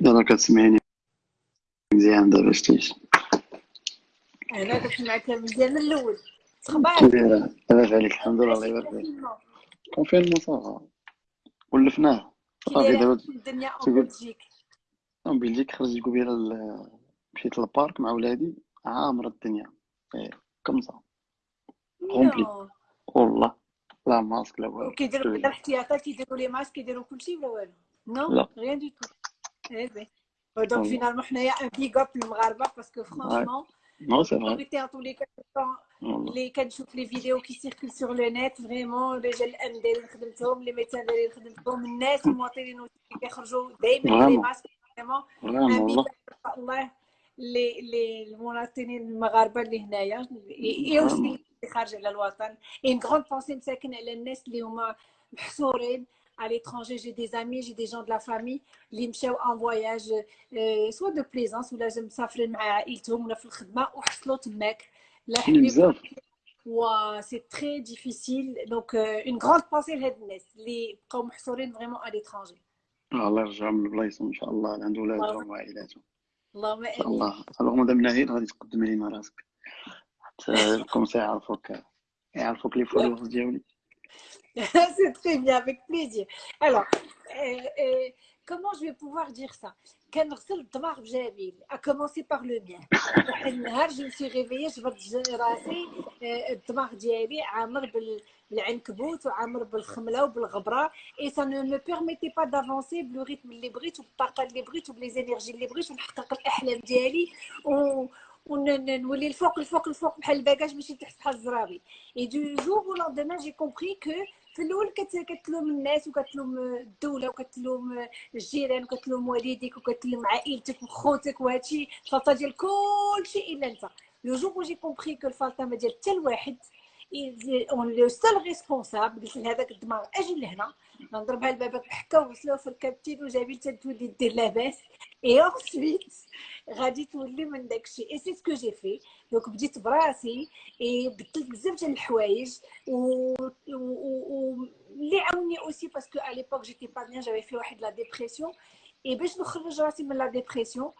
يلا كتسمعيني مزيان دابا شتيش. أنا كنسمعك مزيان من الأول. دايرة لاباس عليك الحمد لله الله يبارك فيك. كونفينمون صافا ولفناه. صافي دابا الدنيا اون بلجيك. من بلجيك خرجت قبيلة مشيت للبارك مع ولادي عامرة الدنيا. إيه، كمصة كومبلي نو والله لا ماسك لا والو. لي. الاحتياطات كيديروا لي ماسك كيديروا كلشي ولا والو. نو؟ ريان دو تو Donc ouais. finalement, on est un big up le Mgharba parce que franchement, ouais. non, c'est vrai. en tous les cas, quand, les, quand je les vidéos qui circulent sur le net, vraiment, les gens qui ont les médecins qui ont les gens qui ont les gens qui ont les masques, vraiment, un big up, Allah, les, les المواطنين المغاربه اللي هنايا يوصل خارج على الوطن اي غروند بونسي مساكن على الناس اللي هما محصورين à l'étranger j'ai des amis j'ai des gens de la famille اللي مشاو ان فواياج سوا دو بليزونس ولا جا مسافرين مع عائلتهم ولا في الخدمه وحصلوا تماك لا كاين حبيب بزاف و سي تري ديفيسيل دونك اون غروند بونسي لهاد الناس اللي بقاو محصورين فريمون à l'étranger الله يرجعهم لبلايصهم ان شاء الله عند اللهم ولادهم وعائلاتهم اللهم ان شاء امين الله اللهم دام ناهيد غادي تقدمي لينا راسك حتى الكونسي يعرفوك يعرفوك لي فولورز ديالي C'est très bien, avec plaisir. Alors, euh, euh, comment je vais pouvoir dire ça كنغسل الدماغ بجميل à commencer par le mien واحد النهار جو سي ريفيي جبرت ج- راسي آه، الدماغ ديالي عامر بال- بالعنكبوت وعامر بالخمله وبالغبره اي سا نو مو بيرميتي با دافونسي بلو ريتم اللي بغيت وبالطاقه اللي بغيت وبليزينيرجي اللي بغيت ونحقق الاحلام ديالي و ونولي الفوق الفوق الفوق بحال الباكاج ماشي تحت بحال الزرابي اي دو جور او لوندومان جي كومبري كو في الأول كت- كتلوم الناس وكتلوم الدولة وكتلوم الجيران وكتلوم والديك وكتلوم عائلتك وخوتك وهادشي الفلطه ديال كلشي إلا أنت. لو جور جي كومبري كو الفلطه ما ديال حتى الواحد أون لو سول ريسبونسابل قلت لهذاك الدماغ أجي لهنا؟ نضربها لبابك بحكه وغسلوها في الكابتين وجابي حتى تولي دير لاباس اي اونسويت غادي تولي من داكشي اي سي سكو جي في دونك بديت براسي اي بدلت بزاف ديال الحوايج و اللي عاوني اوسي باسكو ا ليبوك جيتي با بيان جافي في واحد لا ديبرسيون اي باش نخرج راسي من لا ديبرسيون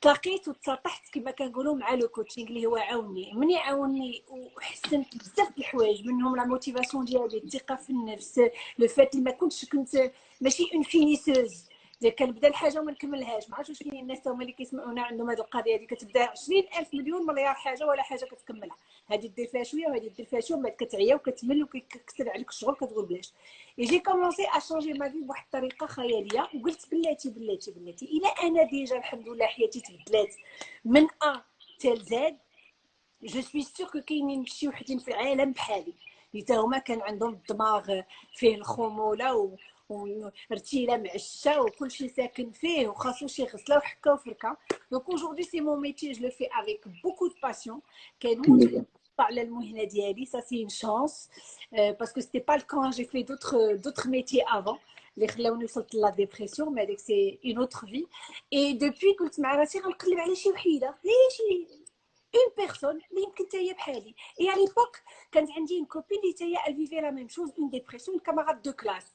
تلاقيت وتسطحت كما كنقولوا مع لو كوتشينغ اللي هو عاوني. من يعاوني وحسنت بزاف الحوايج منهم لا موتيفاسيون ديالي الثقة في النفس لو فات اللي ما كنتش كنت ماشي اون فينيسوز كنبدا الحاجة وما نكملهاش. ما عرفتش واش كاينين الناس هما اللي كيسمعونا عندهم هذه القضية هذه كتبدا 20000 مليون مليار حاجة ولا حاجة كتكملها. هذه دير فيها شوية وهذه دير فيها شوية من بعد كتعيا وكتمل وكيكثر عليك الشغل كتقول بلاش. جي كومونسي ا شونجي ما في بواحد الطريقة خيالية وقلت بلاتي بلاتي بلاتي. الا أنا ديجا الحمد لله حياتي تبدلات. من أ تال زاد جو سوي سيغ كو كاينين شي وحدين في العالم بحالي. تا هما كان عندهم الدماغ فيه الخمولة ورتيله معشه وكل شيء ساكن فيه وخاصو شي غسله وحكه وفركه دونك اجوردي سي مون ميتي جو لو في افيك بوكو دو باسيون كنموت على المهنه ديالي سا سي اون شانس باسكو سيتي با الكان جي في دوطخ دوطخ ميتي افون اللي خلاوني وصلت لا ديبرسيون مي هذيك سي اون اوتر في اي دوبوي قلت مع راسي غنقلب على شي وحيده هي شي اون بيرسون اللي يمكن حتى هي بحالي اي على ليبوك كانت عندي اون كوبين اللي حتى هي الفيفي لا ميم شوز اون ديبرسيون كاماراد دو كلاس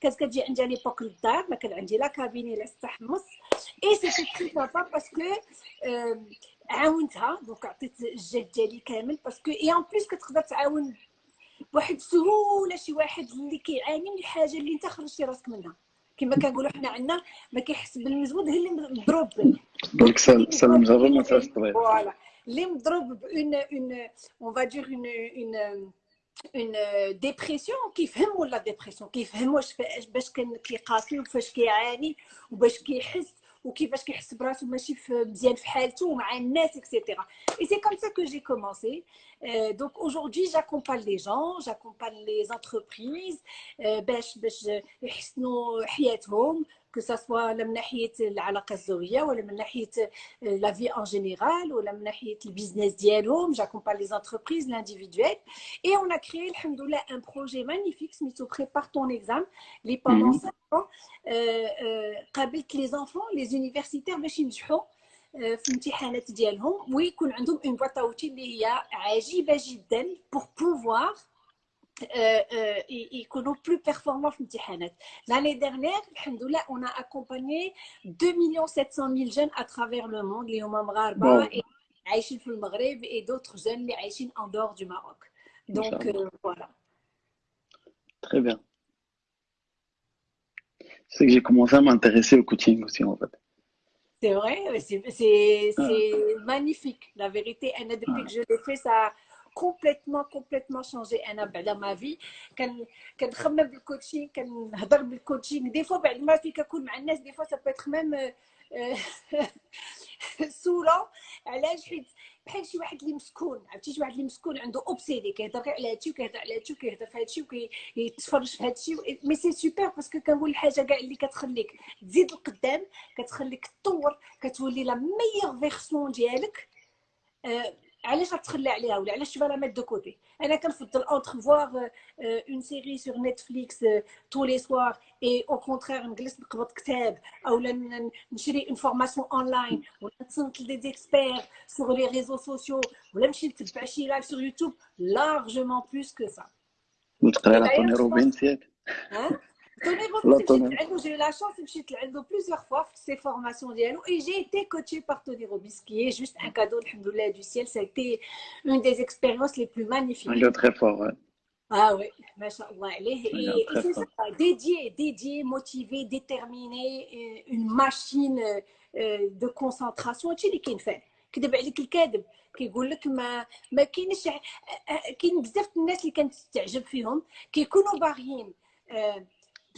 كانت كتجي عندي على ليبوك للدار ما كان عندي لا كابيني لا استحمص إي سيتي تري سافا باسكو عاونتها دونك عطيت الجهد ديالي كامل باسكو إي ان بليس كتقدر تعاون بواحد السهوله شي واحد اللي كيعاني من الحاجة اللي أنت خرجتي راسك منها. كما كنقولوا حنا عندنا ما كيحس بالمجهود هي اللي مضروب. به دونك سلم جرب ما طريق فوالا. اللي مضروب بون اون اون فا دير اون اون اون ديبرسيون كيفهم ولا ديبرسيون كيفهم واش باش كان كيقاسي وفاش كيعاني وباش كيحس وكيفاش كيحس براسو ماشي في مزيان في حالته ومع الناس اكسيتيرا اي سي كوم سا كو جي كومونسي دونك اaujourd'hui j'accompagne les gens j'accompagne les entreprises باش باش يحسنوا حياتهم que que ça soit من ناحيه العلاقه الزوجيه ولا من ناحيه لا في en général ولا من ناحيه البيزنس ديالهم j'accompagne les entreprises l'individuel et on a créé alhamdoulilah un projet magnifique سميتو prépare ton examen اللي pendant 5 ans قابلت les enfants les universitaires باش ينجحوا في الامتحانات ديالهم ويكون عندهم اون بواط اللي هي عجيبه جدا بور بوفوار يكونوا بلو بيرفورمون في الامتحانات لاني ديرنيير الحمد لله اون اكومباني 2 مليون 700 ميل جون اترافير لو موند اللي هما مغاربه عايشين في المغرب اي دوتر جون اللي عايشين ان دور دو ماروك دونك فوالا Très bien. C'est que j'ai commencé à m'intéresser au coaching aussi en fait. C'est vrai, c'est ah. magnifique. La vérité, depuis que je l'ai fait, ça كومبليتمون كومبليتمون شونجي أنا بعد ما في كان كنخمم بالكوتشين كنهضر بالكوتشين دي فوا بعد ما في كنكون مع الناس دي فوا سا بيتر ميم سوله علاش حيت بحال شي واحد اللي مسكون عرفتي شي واحد اللي مسكون عنده اوبسيدي كيهضر غير على هادشي وكيهضر على هادشي وكيهضر في هادشي وكيتفرج في هادشي مي سي سوبر باسكو كنقول الحاجة كاع اللي كتخليك تزيد القدام كتخليك تطور كتولي لا ميور فيرسون ديالك علاش غتخلى عليها ولا علاش تبغى لا ميت دو كوتي انا كنفضل اونتر فوار اون سيري سور نتفليكس تو لي سوار اي او كونترير نجلس نقبض كتاب او نشري اون فورماسيون اونلاين ولا نتصنت لدي زيكسبير سور لي ريزو سوسيو ولا نمشي نتبع شي لايف سور يوتيوب لارجومون بلوس كو سا وتقرا على طوني روبينز ياك Tony Robbins, j'ai eu la chance de me plusieurs fois ces formations et j'ai été coachée par Tony Robbins, qui est juste un cadeau du ciel. Ça a été une des expériences les plus magnifiques. Un très fort, ouais. Ah oui, et, c'est ça, dédié, dédié, motivé, déterminé, une machine de concentration. Tu sais ce fait كذب عليك الكاذب كيقول لك ما ما كاينش كاين بزاف الناس اللي كانت تعجب فيهم كيكونوا باغيين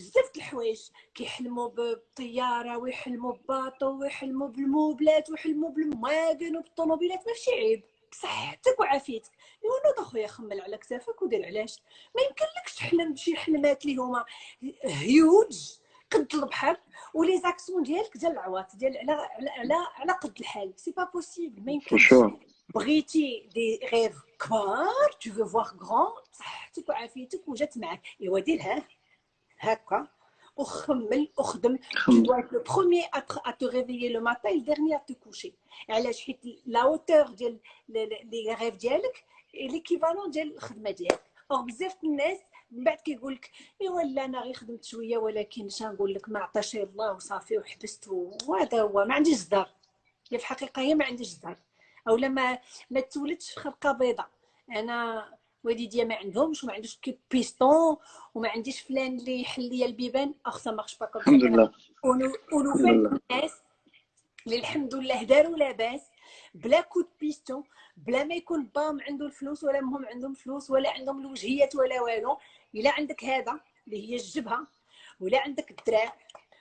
بزاف د الحوايج كيحلموا بالطياره ويحلموا بباطو ويحلموا بالموبلات ويحلموا بالمواقن وبالطوموبيلات ماشي عيب. بصحتك وعافيتك. ايوا أخويا خمل على كتافك ودير علاش؟ ما يمكنلكش تحلم بشي حلمات اللي هما هيوج قد البحر ولي زاكسيون ديالك ديال العواط ديال على على على قد الحال. سي با بوسيبل ما يمكنش. بغيتي دي غيف كبار تو فو فوار غران بصحتك وعافيتك وجات معاك. إيوا ديرها. هكا وخمل وخدم tu dois être le premier à te, à te réveiller le matin et le dernier à te coucher. علاش حيت لا hauteur ديال لي ريف ديالك ليكيفالون ديال الخدمه ديالك اور بزاف الناس من بعد كيقول لك ايوا لا أنا غير خدمت شوية ولكن اش نقول لك ما عطاش الله وصافي وحبست وهذا هو ما عنديش الدار هي في الحقيقة هي ما عنديش الدار أو لما ما تولدش في خلقه بيضاء أنا والديا ما عندهمش وما عندوش كي بيستون وما عنديش فلان اللي يحل لي البيبان. اخ مارش با كوم الحمد لله. ونوفل الناس اللي الحمد لله. داروا لاباس بلا كود بيستون بلا ما يكون بام عنده الفلوس ولا مهم عندهم فلوس ولا عندهم الوجهيات ولا والو. إلا عندك هذا اللي هي الجبهة ولا عندك الدراع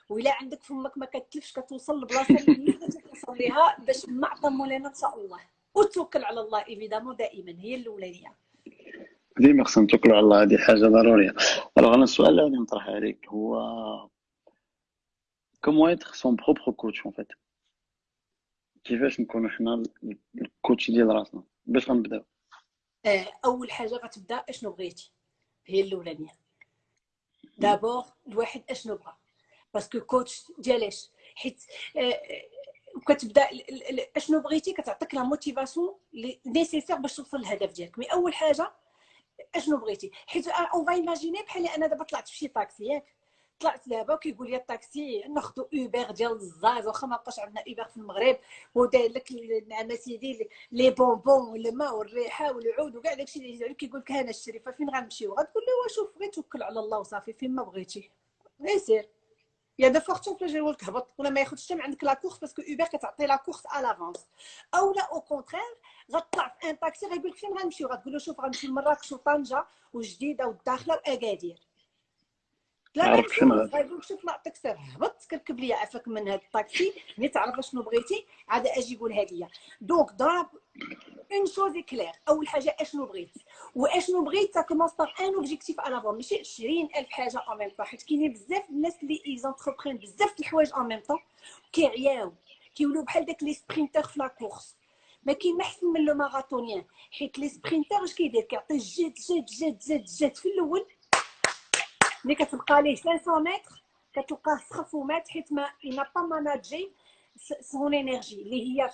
ولا عندك فمك ما كتلفش كتوصل لبلاصة اللي توصل ليها باش ما عطى مولانا إن شاء الله. وتوكل على الله إيفيدامون دائما. هي الأولانية. ديما خصنا نتوكلوا على الله هذه حاجة ضرورية. ألوغ أنا السؤال اللي غادي نطرح عليك هو كومون ايتر سون بروبر كوتش اون فيت؟ كيفاش نكونوا حنا الكوتش ديال راسنا؟ باش غنبداو أول حاجة غتبدأ أشنو بغيتي؟ هي الأولانية. دابور الواحد أشنو بغا باسكو كوتش ديالاش حيت وكتبدا أشنو بغيتي؟ كتعطيك لا موتيفاسيون نيسيسير باش توصل للهدف ديالك. مي أول حاجة أشنو بغيتي؟ حيت اون فا ايماجيني بحال أنا دابا طلعت في شي طاكسي ياك. طلعت دابا كيقول لي الطاكسي ناخذ اوبر ديال الزاز واخا ما بقاش عندنا اوبر في المغرب وداير لك نعم سيدي لي بونبون والماء والريحة والعود وكاع داكشي اللي كيقول لك أنا الشري فين غنمشيو؟ غتقول له شوف غير توكل على الله وصافي فين ما بغيتي. غير سير يا دو فورتون يقول لك هبط ولا ما ياخذش من عندك لا كورس باسكو اوبر كتعطي لا كورس ا لافونس أو لا أو كونترير غطلع في ان طاكسي غيقول لك فين غنمشيو؟ غتقول له شوف غنمشي لمراكش وطنجة وجديدة والداخله وأكادير. لا ما نفوز غايقول شوف نعطيك سير هبط كركب ليا عفاك من هاد الطاكسي ملي تعرف شنو بغيتي عاد أجي قولها ليا دونك ضرب اون شوز كلير أول حاجة اشنو بغيت؟ واشنو بغيت؟ تا كومونس باغ ان اوبجيكتيف على فون ماشي 20000 حاجة اون ميم طون حيت كاينين بزاف الناس اللي ايزونتربرين بزاف د الحوايج اون ميم طون كيعياو كيولوا بحال داك لي سبرينتر في لا كورس ما كاين ما احسن من لو ماراثونيان حيت لي سبرينتر اش كيدير كيعطي جد جد جد جد جد في الاول ملي كتبقى ليه 500 متر كتلقاه سخف ومات حيت ما انا با ماناجي سون انرجي اللي هي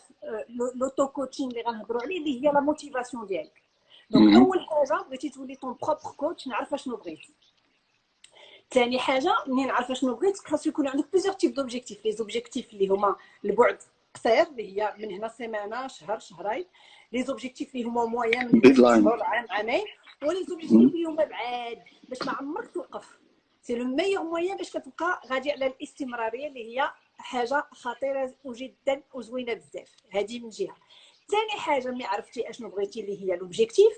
لوتو كوتشين اللي غنهضروا عليه اللي هي لا موتيفاسيون ديالك دونك مهم. اول حاجه بغيتي تولي طون بروبر كوتش نعرف شنو بغيت ثاني حاجه منين عارفه شنو بغيت خاص يكون عندك بليزيور تيب دوبجيكتيف لي زوبجيكتيف اللي هما البعد قصير اللي هي من هنا سيمانه شهر شهرين. لي زوبجيكتيف اللي هما مويان من. شهور عام عامين ولي زوبجيكتيف اللي هما بعاد باش ما عمرك توقف. سي لو ميور مويان باش كتبقى غادي على الاستمرارية اللي هي حاجة خطيرة وجدا وزوينة بزاف. هذه من جهة. ثاني حاجة ملي عرفتي أشنو بغيتي اللي هي لوبجيكتيف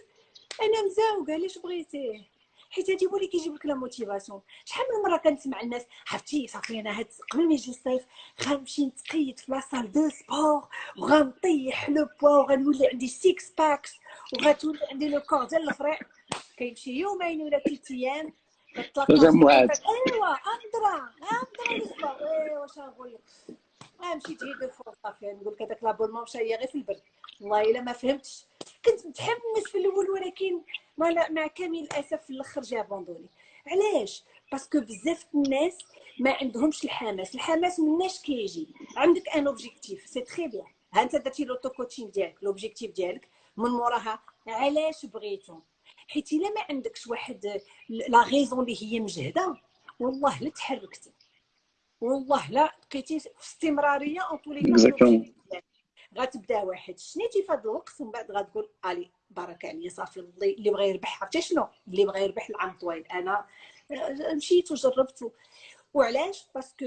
أنا مزوقه علاش بغيتيه؟ حيت هادي هو اللي كيجيب لك لا موتيفاسيون. شحال من مرة كنسمع الناس عرفتي صافي أنا هاد قبل ما يجي الصيف غنمشي نتقيد في لاصال دو سبور وغنطيح لو بوا وغنولي عندي سيكس باكس وغتولي عندي لو كور ديال الفريق. كيمشي يومين ولا ثلاث أيام موعد. أيوا أندرا أندرا أيوا واش نقول لك؟ مشيت غير دو فوا صافي نقول لك هذاك لابونمون مشى هي غير في البرد. والله إلا ما فهمتش كنت متحمس في الأول ولكن مع مع كامل الاسف في الأخر جا بوندوني علاش؟ باسكو بزاف الناس ما عندهمش الحماس. الحماس مناش كيجي؟ عندك ان اوبجيكتيف سي تري بيان ها أنت درتي لوتو كوتشين ديالك لوبجيكتيف ديالك من موراها. علاش بغيتو؟ حيت إلا ما عندكش واحد لا غيزون اللي هي مجهدة والله لا تحركتي. والله لا بقيتي في استمراريه اون طول Exactement. غتبدأ واحد. شنيتي في هذا الوقت؟ ومن بعد غتقول ألي بارك عليا صافي اللي اللي بغى يربح عرفتي شنو؟ اللي بغى يربح العام طويل. أنا آه، مشيت وجربت وعلاش؟ باسكو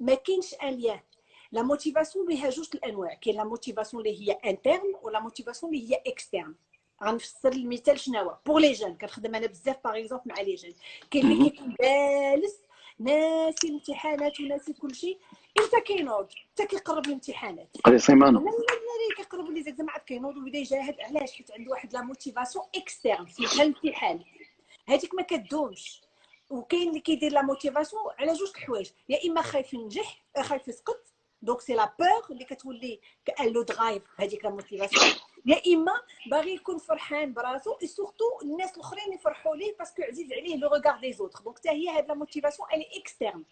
ما كاينش ان ليان لا موتيفاسيون بها جوج الأنواع. كاين لا موتيفاسيون اللي هي انترن ولا موتيفاسيون اللي هي اكسترن غنفسر المثال شنو هو؟ بور لي جون كنخدم أنا بزاف باغ اكزومبل مع لي جون كاين اللي. كيكون جالس ناسي الامتحانات وناسي كل شيء. حتى كينوض حتى كيقرب الامتحانات. هذه سيمانه لا كيقربوا لي زعما عاد كينوض ويبدا يجاهد علاش حيت عنده واحد لا موتيفاسيون اكسترن في الامتحان هذيك ما كدومش. وكاين اللي كيدير لا موتيفاسيون على جوج الحوايج يا إما خايف ينجح خايف يسقط. دونك سي لا بور اللي كتولي كأن لو درايف هذيك لا موتيفاسيون يا إما باغي يكون فرحان براسو سورتو الناس الأخرين يفرحوا ليه باسكو عزيز عليه لو ريغار دي زوتر دونك حتى هي هاد لا موتيفاسيون الي اكسترن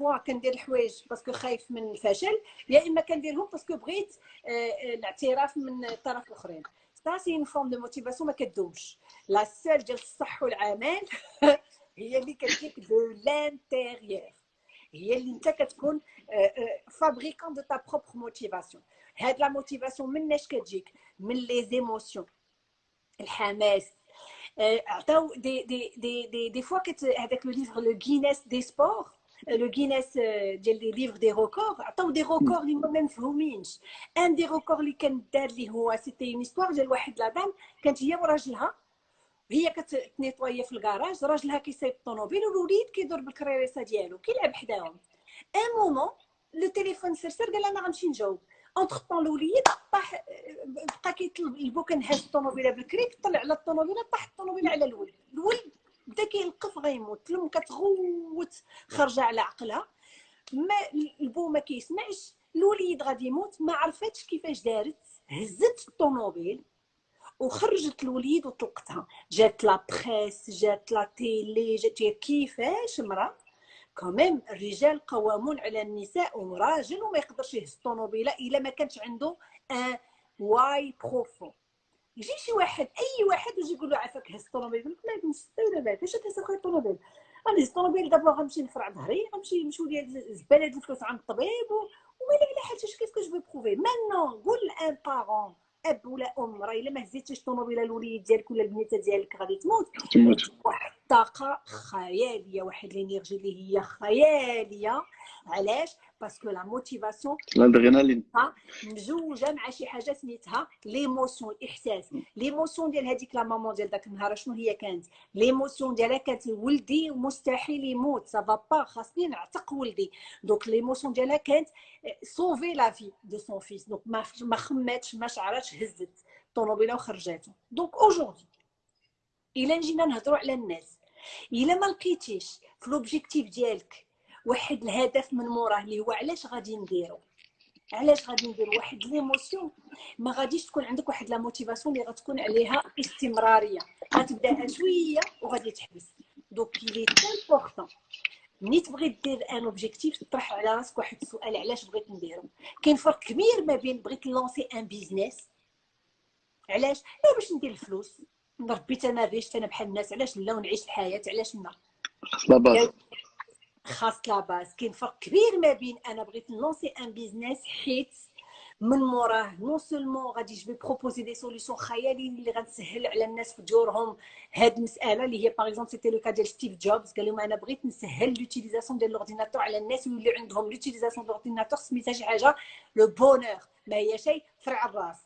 موا كندير الحوايج باسكو خايف من الفشل يا إما كنديرهم باسكو بغيت آه، آه، الاعتراف من الطرف الأخرين. سا سي اون فورم دو موتيفاسيون ما كدومش. لا سيل ديال الصح والعمل هي اللي كتجيك دو لانتيريور هي اللي أنت كتكون فابريكون دو تا بروبر موتيفاسيون هاد لا موتيفاسيون مناش كتجيك؟ من لي زيموسيون الحماس. آه، عطاو دي دي دي دي دي فوا كت هذاك لو ليفر لو غينيس دي سبور لو غينيس ديال لي ليفر دي ريكور عطاو دي ريكور اللي ما مفهومينش ان دي ريكور اللي كان دار اللي هو سيتي اون استوار ديال واحد لا دام كانت هي وراجلها هي كتنيطوايا في الكراج راجلها كيسايق الطوموبيل والوليد كيدور بالكريريسه ديالو كيلعب حداهم ان مومون لو تليفون سرسر قال أنا غنمشي نجاوب اونتر طون الوليد طاح بقى كيطلب البو كنهز الطوموبيله بالكريك طلع على الطوموبيله طاح الطوموبيله على الولد الولد بدا كيلقف غيموت الأم كتغوت خارجه على عقلها. ما البو ما كيسمعش الوليد غادي يموت ما عرفتش كيفاش دارت. هزت الطوموبيل وخرجت الوليد وطلقتها. جات لا بريس جات لا تيلي جات كيفاش مرا؟ كوميم الرجال قوامون على النساء وراجل وما يقدرش يهز الطوموبيلة إلا ما كانش عنده ان واي بروفون يجي شي واحد أي واحد ويجي يقول له عافاك هز الطوموبيل يقول لك لا نستي ولا بعد اش تهز أخويا الطوموبيل؟ غنهز الطوموبيل دابا غنمشي نفرع ظهري غنمشي نمشيو ليا الزبالة ديال الفلوس عند الطبيب و- وما على حاجة كيف جو بروفي مانون قول ان بارون أب ولا أم راه إلا ما هزيتيش الطوموبيله الوليد ديالك ولا البنيته ديالك غادي تموت. تموت. واحد الطاقه خيالية واحد الإنرجي اللي هي خيالية. علاش؟ باسكو لا موتيفاسيون الادرينالين مزوجه مع شي حاجة سميتها ليموسيون الاحساس ليموسيون ديال هذيك لا مامون ديال داك النهار شنو هي كانت؟ ليموسيون ديالها كانت ولدي مستحيل يموت سافا با خاصني نعتق ولدي. دونك ليموسيون ديالها كانت سوفي لا في دو سون فيس دونك ما خماتش ما شعراتش هزت. الطوموبيله وخرجاتو. دونك اوجوردي إلا جينا نهضروا على الناس إلا ما لقيتيش في لوبجيكتيف ديالك واحد الهدف من موراه اللي هو علاش غادي نديرو؟ علاش غادي ندير واحد ليموسيون؟ ما غاديش تكون عندك واحد لا موتيفاسيون اللي غتكون عليها استمرارية. غتبداها شوية وغادي تحبس. دونك لي امبورطون ملي تبغي دير ان اوبجيكتيف تطرح على راسك واحد السؤال علاش بغيت نديرو كاين فرق كبير ما بين بغيت نلونسي ان بيزنس علاش لا باش ندير الفلوس ربيت أنا ريشت أنا بحال الناس علاش لا ونعيش الحياة علاش لا خاص لا باز خاص لا باز كاين فرق كبير ما بين انا بغيت نلونسي ان بيزنس حيت من موراه نو سولمون غادي جو بروبوزي دي سوليسيون خياليين اللي غنسهل على الناس في ديورهم هاد المساله اللي هي باغ اكزومبل سيتي لو كا ديال ستيف جوبز قال لهم انا بغيت نسهل لوتيليزاسيون ديال لورديناتور على الناس ويولي عندهم لوتيليزاسيون ديال لورديناتور سميتها شي حاجه لو بونور ما هي شيء فرع الراس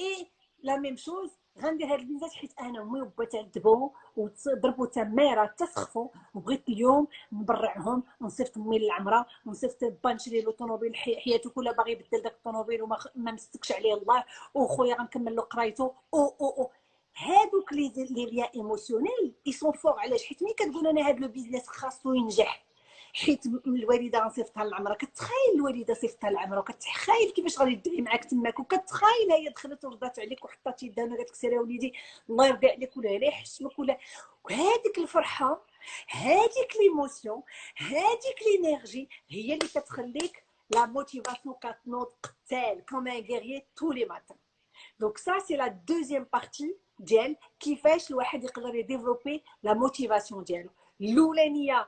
اي لا ميم شوز غندير هاد البنزات حيت أنا ومي وبا تعذبوا وضربوا تماره تسخفوا وبغيت اليوم نبرعهم ونصيفط مي للعمره ونصيفط با نشري له طوموبيل حياته كلها باغي يبدل داك الطوموبيل وما ما مسكش عليه الله وخويا غنكمل له قرايته أو أو أو هادوك لي لي ليا ايموسيونيل اي سون فور علاش حيت ملي كتقول أنا هاد لو بيزنس خاصو ينجح حيت الوالدة غنصيفطها للعمره كتخايل الوالدة صيفطها للعمره وكتخايل كيفاش غادي تدعي معاك تماك وكتخايل هي دخلت ورضات عليك وحطات يدها وقالت لك سير وليدي الله يرضي عليك ولا لا يحشمك ولا. وهذيك الفرحة هذيك ليموسيون هذيك لينيرجي هي اللي كتخليك لا موتيفاسيون كتنوض قتال كوم ان غيريي تو لي ماتان دونك سا سي لا دوزيام بارتي ديال كيفاش الواحد يقدر يديفلوبي لا موتيفاسيون ديالو الاولانيه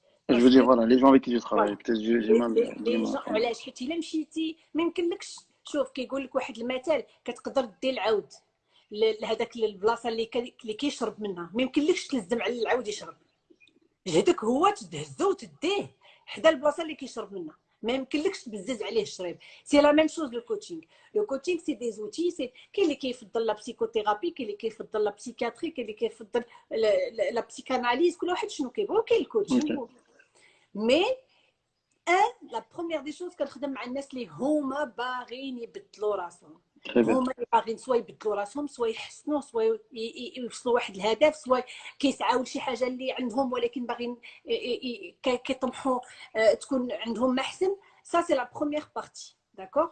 Je veux dire, voilà, les gens avec qui peut-être j'ai mal. علاش حيت الا مشيتي ما يمكنلكش. شوف كيقول لك واحد المثل كتقدر دير العود. لهذاك البلاصة اللي اللي كيشرب منها. ما يمكنلكش تلزم على العود يشرب. جهدك هو تدهزو وتديه. حدا البلاصة اللي كيشرب منها. ما يمكنلكش تبزز عليه الشريب سي لا ميم شوز لو كوتشينغ لو كوتشينغ سي دي زوتي سي كاين اللي كيفضل لا بسيكوثيرابي كاين اللي كيفضل لا بسيكاتري كاين اللي كيفضل لا بسيكاناليز كل واحد شنو كيبغي. وكاين الكوتشينغ مي ان لا بروميير دي شوز كنخدم مع الناس اللي هما باغيين يبدلوا راسهم. هما اللي باغيين سوا يبدلوا راسهم سوا يحسنوا سوا يوصلوا واحد الهدف سوا كيسعاو لشي حاجة اللي عندهم ولكن باغيين كيطمحوا آه، تكون عندهم ما احسن سا سي لا بروميير بارتي داكور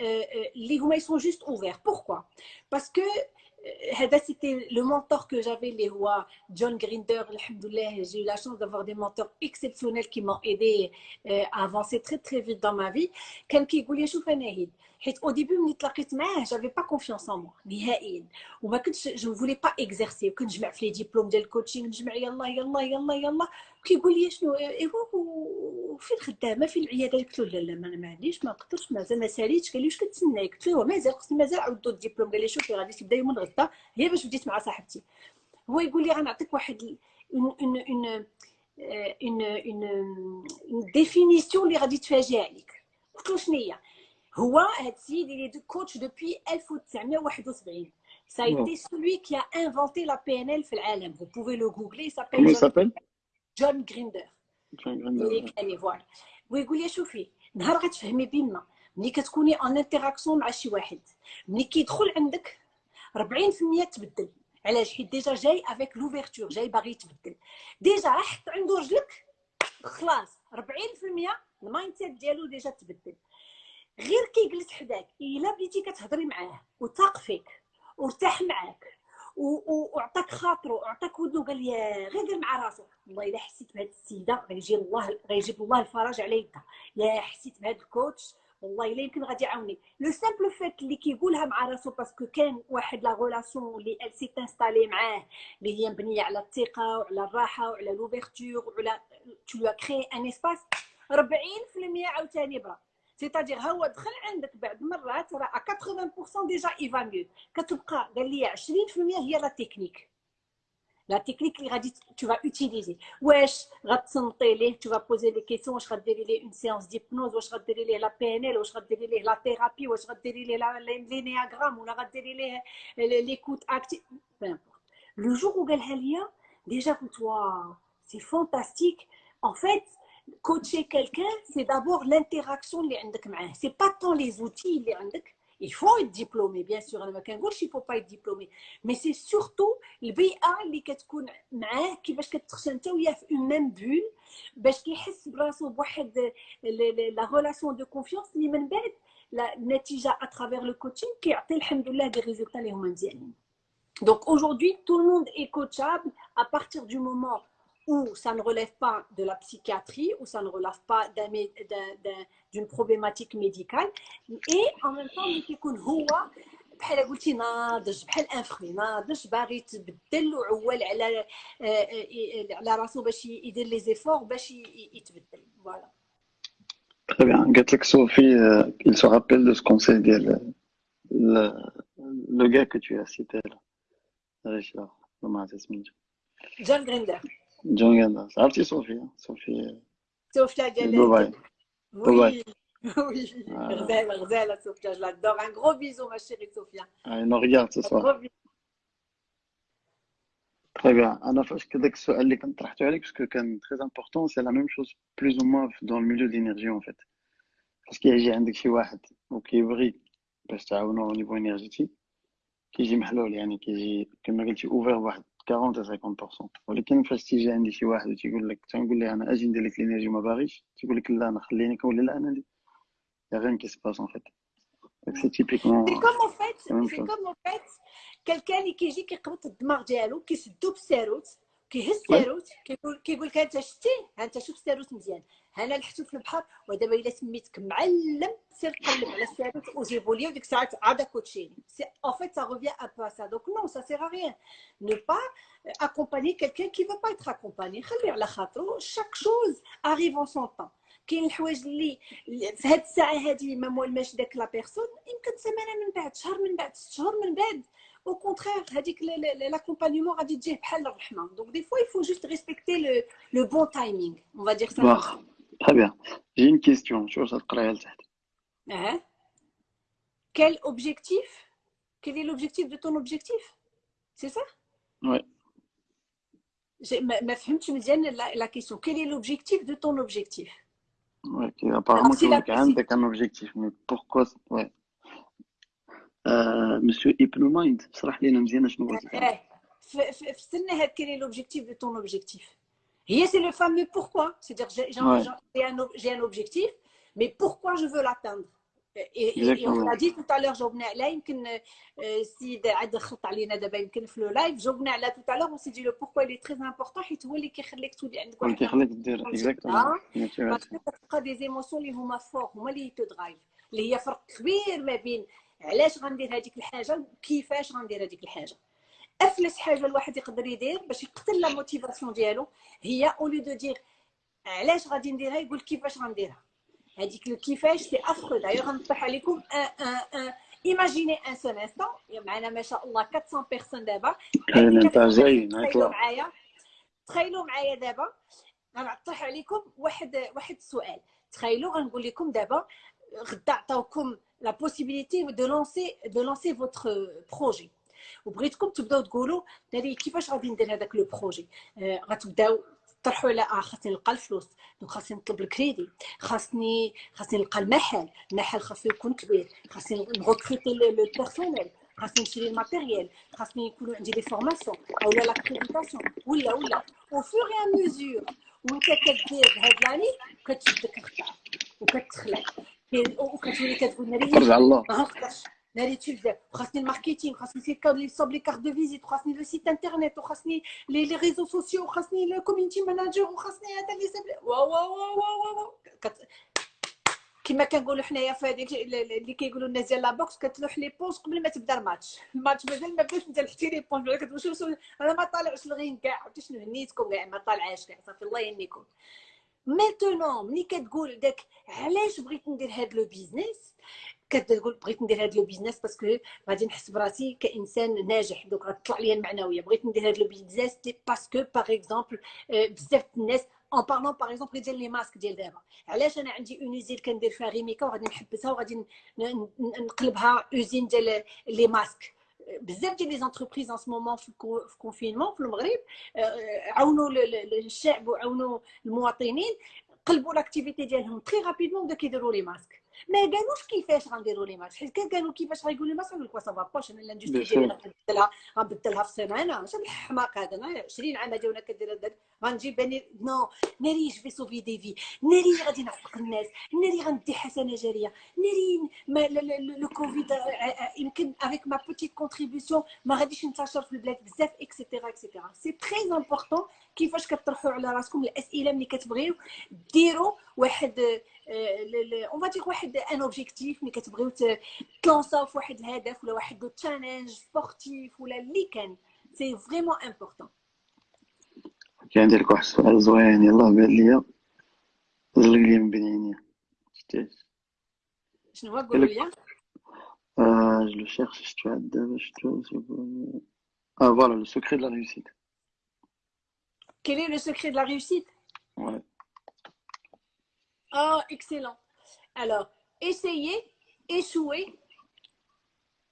Euh, euh, les Houma, sont juste ouverts. Pourquoi? Parce que euh, c'était le mentor que j'avais, les rois, John Grinder, j'ai eu la chance d'avoir des mentors exceptionnels qui m'ont aidé à avancer très très vite dans ma vie. Quelqu'un qui حيت au début ملي تلاقيت معاه j'avais pas confiance en moi نهائيا. وما كنتش ne voulais pas exercer. وكنجمع في لي ديبلوم ديال الكوتشينغ نجمع يلا يلا يلا يلا. كيقول لي شنو ايوا وفين خدامه في العيادة؟ قلت له لا لا ما, عنديش ما نقدرش مازال ما ساليتش. قال لي واش كتسناي قلت له مازال خصني مازال عاودو الدبلوم قال لي شوفي غادي تبدا يوم الغدا هي باش بديت مع صاحبتي. هو يقول لي غنعطيك واحد اون اون اون ديفينيسيون اللي غادي تفاجئ عليك قلت له شنو هي؟ هو هاد السيد اللي دو كوتش دوبوي 1971 Ça a été celui qui a inventé la PNL في العالم. Vous pouvez le googler, il s'appelle Comment il John, s'appelle John Grinder. John Grinder. اللي كان فوالا ويقول لي شوفي نهار غتفهمي بينا ملي كتكوني ان انتراكسيون مع شي واحد ملي كيدخل عندك 40% تبدل علاش حيت ديجا جاي افيك لوفيرتور جاي باغي يتبدل ديجا حط عنده رجلك خلاص 40% المايند سيت ديالو ديجا تبدل غير كيجلس حداك إلا بديتي كتهضري معاه وثاق فيك وارتاح معاك وعطاك خاطرو وعطاك ودنو قال لي غير قال مع راسو والله إلا حسيت بهاد السيدة غيجي الله غيجيب الله الفرج على يدها. يا حسيت بهاد الكوتش والله إلا يمكن غادي يعاوني. لو سامبل فات اللي كيقولها مع راسو باسكو كان واحد لا غولاسيون اللي ال سي انستالي معاه اللي هي مبنية على الثقة وعلى الراحة وعلى لوفيرتور وعلى تو لو كري ان اسباس 40% عاوتاني برا. سيتادير هو دخل عندك بعد مرات راه 80% ديجا ايفا ميو كتبقى قال لي 20% هي لا تكنيك لا تكنيك اللي غادي تو فا اوتيليزي واش غتصنتي ليه تو فا بوزي لي كيسيون واش غديري ليه اون سيونس ديبنوز واش غديري ليه لا بي ان ال واش غديري ليه لا ثيرابي واش غديري ليه لا- لي لي نياغرام ولا غديري ليه ليكوت اكتيف لو جور où قالها ليا ديجا قلت واو سي فانتاستيك en fait coacher quelqu'un, c'est d'abord l'interaction Ce n'est pas tant les outils Il faut être diplômé, bien sûr. Il ne faut pas être diplômé. Mais c'est surtout le BA qui va une même bulle, la relation de confiance, la natija à travers le coaching qui a des résultats. Donc aujourd'hui, tout le monde est coachable à partir du moment où ça ne relève pas de la psychiatrie, où ça ne relève pas d'un mé- d'un- d'un- d'une problématique médicale. Et en même temps, اللي كيكون هو بحال قلتي ناضج بحال ان فخي ناضج باغي يتبدل وعوال على آه، آه، على راسو باش يدير لي زيفور باش ي- ي- يتبدل فوالا Très bien. قالت لك Sophie, euh, il se rappelle de ce conseil ديال le, le gars que tu as cité là. علاش لا ما عرفت سميتو جون Jongana. C'est Sophie. Hein. Sophie, euh, Sophia Galette. Oui. Oui, ah. Rzel, Rzel, Sophia, je l'adore. Un gros bisou, ma chérie Sophia. Ah, Allez, on regarde ce soir. Un gros. Très bien. Anna, je que les parce que c'est très important, c'est la même chose plus ou moins dans le milieu de l'énergie en fait. Parce qu'il y a un qui ou qui brille, parce que au niveau énergétique, qui est malol, qui est ouvert, 40 à 50% ولكن فاش تيجي عندي شي واحد وتيقول لك تنقول ليه أنا أجي ندير لك الانرجي ما باغيش؟ تيقول لك لا أنا خليني كون لا أنا يا غير كي سباس C'est comme en fait, la même c'est chose. comme en fait quelqu'un اللي كيجي كيقبط الدماغ ديالو كيسدو بالساروت كيهز. الساروت كيقول كيقول لك انت شتي انت شوف الساروت مزيان انا لحتو في البحر ودابا الا سميتك معلم سير قلب على الساروت وجيبوا لي وديك الساعات عاد كوتشيني en fait ça revient un peu à ça donc non ça sert à rien ne pas accompagner quelqu'un qui veut pas être accompagné خليه على خاطرو chaque chose arrive en son temps كاين الحوايج اللي اللي في هاد الساعه هادي ما موالماش داك لا بيرسون يمكن سيمانه من بعد شهر من بعد ست شهور من بعد au contraire هذيك l'accompagnement غادي تجيه بحال الرحمه donc des fois il faut juste respecter le, le bon timing on va dire ça comme ça. واخا Très bien. J'ai une question. Quel objectif Quel est l'objectif de ton objectif C'est ça Oui. Tu me dis la question. Quel est l'objectif de ton objectif Oui, apparemment, tu as un objectif. Mais pourquoi ouais. euh, Monsieur Ibn Mind, quel est l'objectif de ton objectif هي c'est le fameux pourquoi c'est-à-dire j'ai j'ai- Ouais. j'ai un, ob- j'ai un objectif mais pourquoi je veux l'atteindre et, et- et on Exactement. l'a dit tout à l'heure جاوبنا عليها يمكن آه، السيد عاد خط علينا دابا يمكن في لو لايف جاوبنا على tout à l'heure on s'est dit le pourquoi il est très important حيت هو اللي كيخليك تولي عندك هو واحد كيخليك دير Ah. اكزاكتومون باسكو كتبقى دي زيموسيون اللي هما فور هما اللي تدرايف اللي هي فرق كبير ما بين علاش غندير هذيك الحاجه وكيفاش غندير هذيك الحاجه أفلس حاجة الواحد يقدر يدير باش يقتل لا موتيفاسيون ديالو. هي اولي دو دير علاش غادي نديرها يقول كيفاش غنديرها. هذيك الكيفاش سي افرو دايوغ غنطرح عليكم. ايماجيني ان سول انستون معنا ما شاء الله 400 بيرسون دابا. تخيلوا معايا. تخيلوا معايا دابا. غنطرح عليكم واحد واحد السؤال. تخيلوا غنقول لكم دابا غدا عطاوكم لا بوسيبيليتي دو لونسي دو لونسي فوتر بروجي وبغيتكم تبداو تقولوا ناري كيفاش غادي ندير هذاك لو بروجي؟ آه غتبداو طرحوا على آه خاصني نلقى الفلوس دونك خاصني نطلب الكريدي خاصني خاصني نلقى المحل المحل خاصو يكون كبير خاصني نغوكريتي لو بيرسونيل خاصني نشري الماتيريال خاصني يكونوا عندي دي فورماسيون أولا لاكريديتاسيون ولا ولا. أو فور اي ميزور وانت كدير هاد لاني كتشدك اختار وكتخلق وكتولي كتقول ناري ترجع بزاف وخاصني الماركتينغ خاصني لي صوب لي كارت دو فيزيت وخاصني لو سيت انترنت وخاصني لي لي ريزو سوسيو وخاصني الكوميونتي ماناجر وخاصني هذا اللي ساب. كما كنقولوا حنايا في هذيك اللي كيقولوا الناس ديال لابوكس كتلوح لي بونس قبل ما تبدا الماتش. الماتش مازال ما بداش لحتي لي بونس. كتقول شوف أنا ما طالعش الغين كاع عرفتي شنو هنيتكم كاع ما طالعاش كاع. صافي الله يهنيكم. ميتونون ملي كتقول داك علاش بغيت ندير هاد لو بيزنس كتقول بغيت ندير هاد لو بيزنس باسكو غادي نحس براسي كانسان ناجح دوك غتطلع ليا المعنويه بغيت ندير هاد لو بيزنس باسكو باغ اكزومبل بزاف الناس اون بارلون باغ اكزومبل ديال لي ماسك ديال دابا علاش انا عندي اون اوزين كندير فيها ريميكا وغادي نحبسها وغادي نقلبها اوزين ديال لي ماسك بزاف ديال لي زونتربريز ان مومون في الكونفينمون في المغرب عاونوا الشعب وعاونوا المواطنين قلبوا لاكتيفيتي ديالهم تري رابيدمون وبداو كيديروا لي ماسك ما قالوش كيفاش غنديروا لي ماتش حيت كان قالوا كيفاش غيقولوا لي ماتش نقول لك سافا باش أنا لاندستري ديالي غنبدلها غنبدلها في سيمانه اش الحماق هذا أنا 20 عام هادي وأنا كدير هذا غنجيب ناري نو ناري جو في سوفي دي في ناري غادي نعتق الناس ناري غندي حسنه جاريه ناري لو كوفيد يمكن افيك ما بوتيت كونتريبيسيون ما غاديش ننتشر في البلاد بزاف اكسيتيرا اكسيتيرا سي تري امبورطون كيفاش كطرحوا على راسكم الاسئله ملي كتبغيو ديروا واحد اون فادير واحد ان اوبجيكتيف ملي كتبغيو تلونساو في واحد الهدف ولا واحد لو تشالنج سبورتيف ولا اللي كان سي فريمون امبورطون كان عندي لك واحد السؤال زوين يلاه بان ليا زلق لي من بين عينيا شتيش شنو هو قول لي Euh, je le cherche, je te je te Ah voilà, le secret de la réussite. Quel est le secret de la réussite Ouais. Oh, excellent. Alors, essayez, échouer,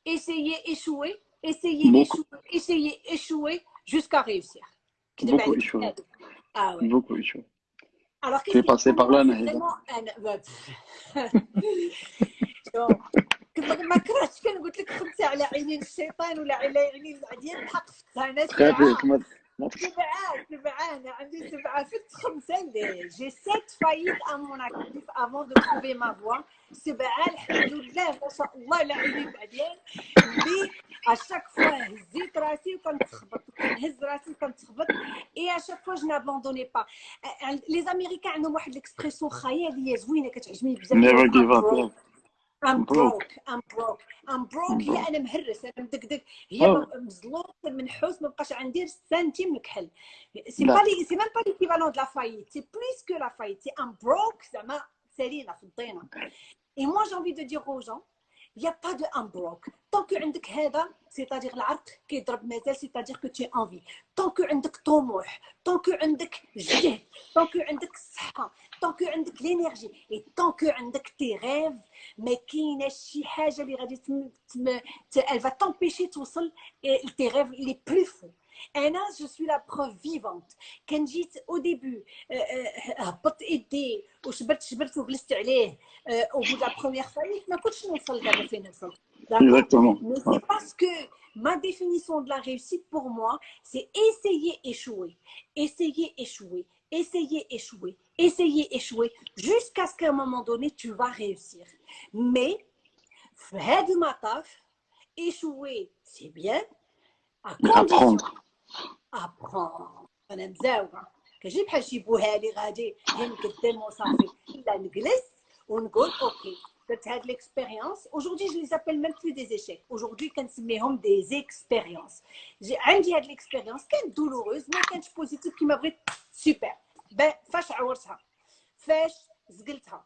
essayez, échouer, essayez, Beaucoup. échouer, essayez, échouer jusqu'à réussir. Beaucoup échoué. Ah ouais. Beaucoup échoué. Alors, Tu es passé par là, Nahida. vraiment un... bah, كنت ما كرهتش كان قلت لك خمسه على عينين الشيطان ولا على عينين العديان الحق فتها انا سبعه خفيف ما ما سبعه سبعه انا عندي سبعه فت خمسه ليه جي سيت فايت ا مون اكتيف افون دو تروفي ما فوا سبعه الحمد لله ما شاء الله لا عينين العديان اللي اشاك فوا هزيت راسي وكنتخبط وكنهز راسي وكنتخبط اي اشاك فوا جو نابوندوني با لي زاميريكان عندهم واحد ليكسبريسيون خياليه زوينه كتعجبني بزاف I'm broke. broke I'm broke I'm broke هي انا مهرس انا مدقدق هي أوه. مزلوط منحوس ما بقاش عندي سنتيم الكحل سي لا. با لي سي ميم با ليكيفالون دو لا فايت سي بليس كو لا فايت سي ام بروك زعما سالينا في الضينه اي موا جي انفي دو دير aux gens يا با دو ام بروك طونكو عندك هذا سيتادير العرق كيضرب مازال سيتادير كو تي انفي طونكو عندك طموح طونكو عندك جهد طونكو عندك الصحه طونكو عندك لينيرجي اي طونكو عندك تي ريف ما كايناش شي حاجه اللي غادي تم تم elle va t'empêcher توصل لتي ريف لي بلو فو انا جو سوي لا بروف فيفونت كان جيت او ديبي هبطت ايدي وشبرت شبرت وجلست عليه او بو لا بروميير فايت ما كنتش نوصل دابا فين وصلت Exactement. Mais c'est parce que ma définition de la réussite pour moi, c'est essayer, échouer, essayer, échouer, essayer, échouer, essayer, échouer, jusqu'à ce qu'à un moment donné, tu vas réussir. Mais, faire du mataf, échouer, c'est bien, à condition Apprendre. apprendre انا مزاوره كنجي بحال شي بوهالي غادي هي نقدم وصافي لا نجلس ونقول اوكي درت هاد ليكسبيريونس aujourd'hui je les appelle même plus des échecs aujourd'hui كنسميهم des expériences جي عندي هاد ليكسبيريونس كانت دولوروز ما كانتش بوزيتيف كيما بغيت سوبر ben فاش عورتها فاش زقلتها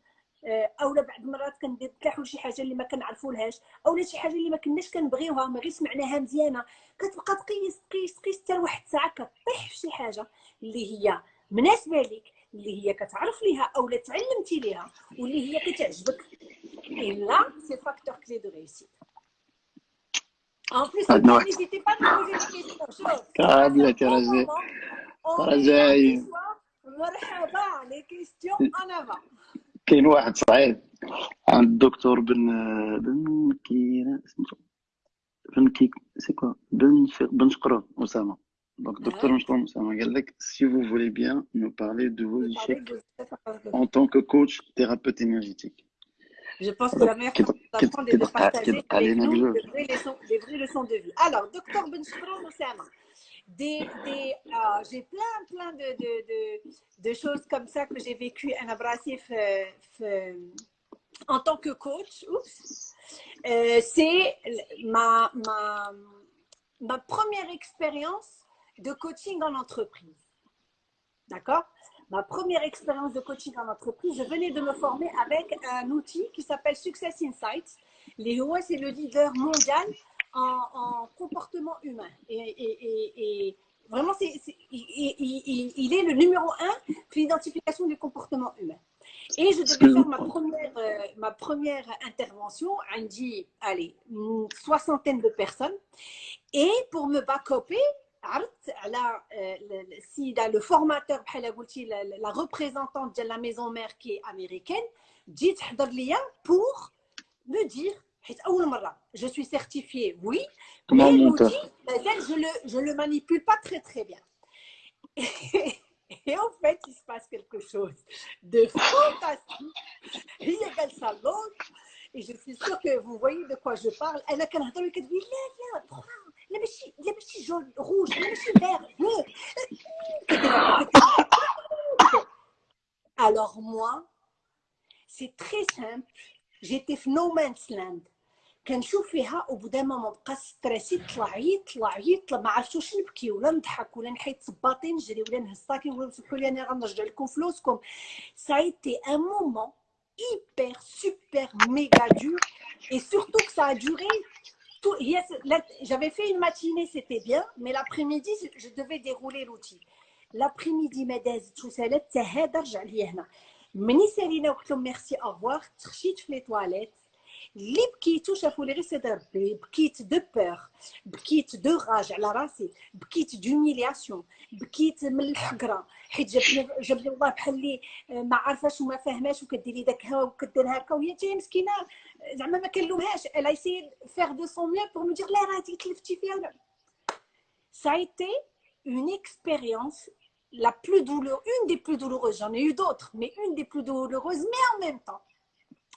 اولا بعض المرات كندير ولا شي حاجة اللي ما كنعرفولهاش اولا شي حاجة اللي ما كناش كنبغيوها ما غير سمعناها مزيانة كتبقى تقيس تقيس تقيس حتى لواحد الساعة كطيح في شي حاجة اللي هي مناسبة لك اللي هي كتعرف ليها اولا تعلمتي ليها واللي هي كتعجبك. إلا سي فاكتور كلي دو ريسيت En plus, n'hésitez pas à me poser des questions. رجاء مرحبا لي كيستيون ان افون كاين واحد صعيب عند الدكتور بن بن كيرا سميتو بن كي سي كوا بن بن شقرون اسامه دونك الدكتور مشكور اسامه قال لك si vous voulez bien nous parler de vos échecs en tant que coach thérapeute énergétique Je pense que la meilleure façon est de partager avec nous les vraies, leçons, les vraies leçons de vie. Alors, docteur Ben Shkroun Oussama, euh, j'ai plein, plein de, choses comme ça que j'ai vécues un abrasif en tant que coach. Euh, c'est ma, première expérience de coaching en entreprise. D'accord? Ma première expérience de coaching en entreprise, je venais de me former avec un outil qui s'appelle Success Insights. Léo, c'est le leader mondial en, comportement humain. Et, vraiment, c il, est le numéro un pour l'identification du comportement humain. Et je devais faire ma première, euh, ma première intervention, Andy, allez, une soixantaine de personnes. Et pour me backuper, là, euh, si le formateur, la, la représentante de la maison mère qui est américaine, dit pour me dire بور مو دير حيت اول مره جو سوي سيرتيفيي وي مي l'outil مازال جو لو جو لو مانيبول با تري تري بيان Et en fait, il se passe quelque chose de fantastique. هي جالسه l'autre et je suis sûre que vous voyez de quoi je parle. Elle a كنهضر كتقول لا لا لا ماشي لا ماشي جون روج لا ماشي vert alors moi c'est très simple j'étais في no man's land كنشوف فيها وبدا ما بقى ستريسي طلع عيط طلع عيط طلع ما عرفتش واش نبكي ولا نضحك ولا نحيد صباطي نجري ولا نهز الساكي ولا سمحوا لي انا غنرجع لكم فلوسكم ça a été un moment hyper super méga dur et surtout que ça a duré tout, yes, j'avais fait une matinée, c'était bien, mais l'après-midi, je devais dérouler l'outil. L'après-midi, مداز تسالت حتى هذا رجع لي هنا. مني سالينا وقلت لهم ميرسي اوفوار تخشيت في لي تواليت اللي بكيتو شافوا لي غير سيد ربي بكيت دو بور بكيت دو راج على راسي بكيت دوميلياسيون بكيت من الحقره حيت جابني جابني والله بحال اللي ما عارفاش وما فاهماش وكديري داك هكا وكدير هكا وهي تاهي مسكينه زعما ما كنلومهاش elle a essayé de faire de son mieux pour me dire لا راه تلفتي فيها ça a été une expérience la plus douloureuse, une des plus douloureuses, j'en ai eu d'autres, mais une des plus douloureuses, mais en même temps,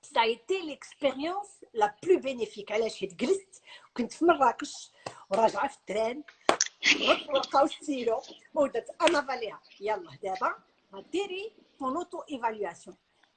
ça a été l'expérience la plus bénéfique علاش حيت جلست كنت في مراكش وراجعه في التران وقعوا السيرو ودرت انا فاليها يلا دابا غديري طون اوتو ايفالياسيون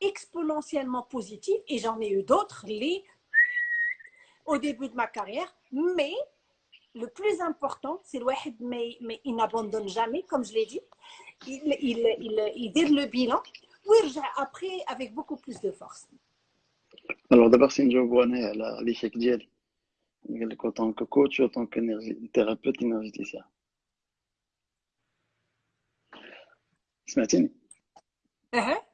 exponentiellement positives, et j'en ai eu d'autres, les au début de ma carrière, mais le plus important, c'est le wahid, mais, mais il n'abandonne jamais, comme je l'ai dit. Il, il, il, il dit le bilan, oui, après avec beaucoup plus de force. Alors d'abord, c'est une joie à l'échec d'hier. En tant que coach, en tant que thérapeute énergéticien. سمعتيني؟ اها سمعتيني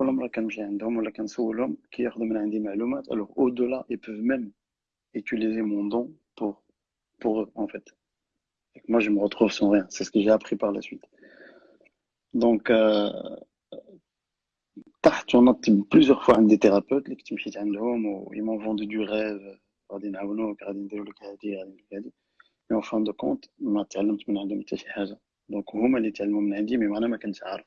كل مرة كنمشي عندهم ولا كنسولهم كياخدوا من عندي معلومات alors au delà ils peuvent même utiliser mon don pour pour eux en fait et que moi je me retrouve sans rien c'est ce que j'ai appris par la suite donc euh, تحت ونط plusieurs fois عند des thérapeutes اللي كنت مشيت عندهم و ils m'ont vendu du rêve غادي نعاونوك غادي نديرو لك هادي غادي ندير لك هادي mais en fin de compte ما تعلمت من عندهم حتى شي حاجة دونك هما اللي تعلموا من عندي مي انا ما كنتش عارف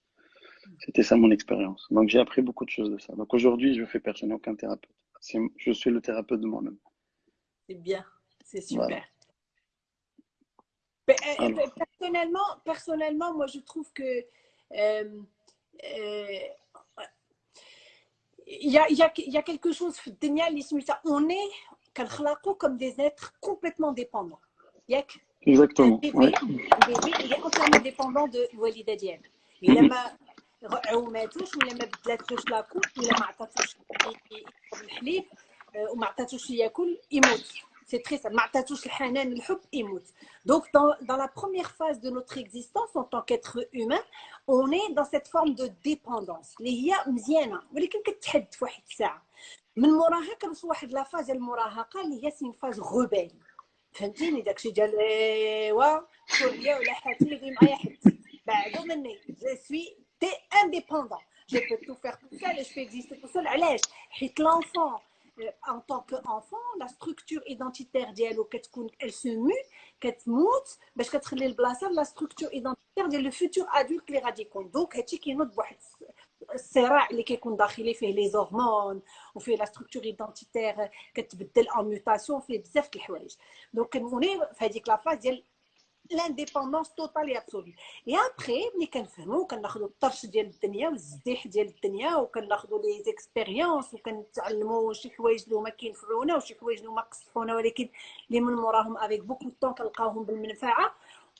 C'était ça mon expérience. Donc j'ai appris beaucoup de choses de ça. Donc aujourd'hui, je ne fais personne, aucun thérapeute. Je suis le thérapeute de moi-même. C'est bien, c'est super. Euh, personnellement, personnellement, moi je trouve que il y a, il y, a, y a quelque chose on est comme des êtres complètement dépendants Exactement. Un bébé, ouais. un bébé, il est entièrement dépendant de Walid Adien. Mm -hmm. عوماتوش ولا ما بدلاتلوش لاكوب ولا ما عطاتوش يشرب الحليب آه، وما عطاتوش ياكل يموت سي تري سا ما عطاتوش الحنان الحب يموت donc dans, dans la première phase de notre existence en tant qu'être humain on est dans cette forme de dépendance اللي هي مزيانه ولكن كتحد في واحد الساعه من موراها كنوصل واحد لا فاز المراهقه اللي هي سي فاز غوبال فهمتيني داكشي ديال ايوا سوريا ولا حاتي اللي يجي معايا حد بعدو مني جو سوي تي انديبوندون جو بو تو فير تو سول جو بو اكزيستي تو سول علاش حيت لونفون en tant qu'enfant la structure identitaire ديالو كتكون elle se mue كتموت باش كتخلي البلاصه لا structure identitaire ديال لو فيتور ادولت اللي غادي يكون دونك هادشي كينوض بواحد الصراع اللي كيكون داخلي فيه لي زورمون وفيه لا ستركتور ايدنتيتير كتبدل ان ميوتاسيون فيه بزاف د الحوايج دونك كنولي في هذيك لا فاز ديال لانديبوندونس توتال اي ابسولي اي ابخي ملي كنفهموا كناخذوا الطرش ديال الدنيا والزديح ديال الدنيا وكناخذوا لي زيكسبيريونس وكنتعلموا شي حوايج اللي هما كينفعونا وشي حوايج اللي هما قصفونا ولكن اللي من موراهم افيك بوكو طون كنلقاوهم بالمنفعه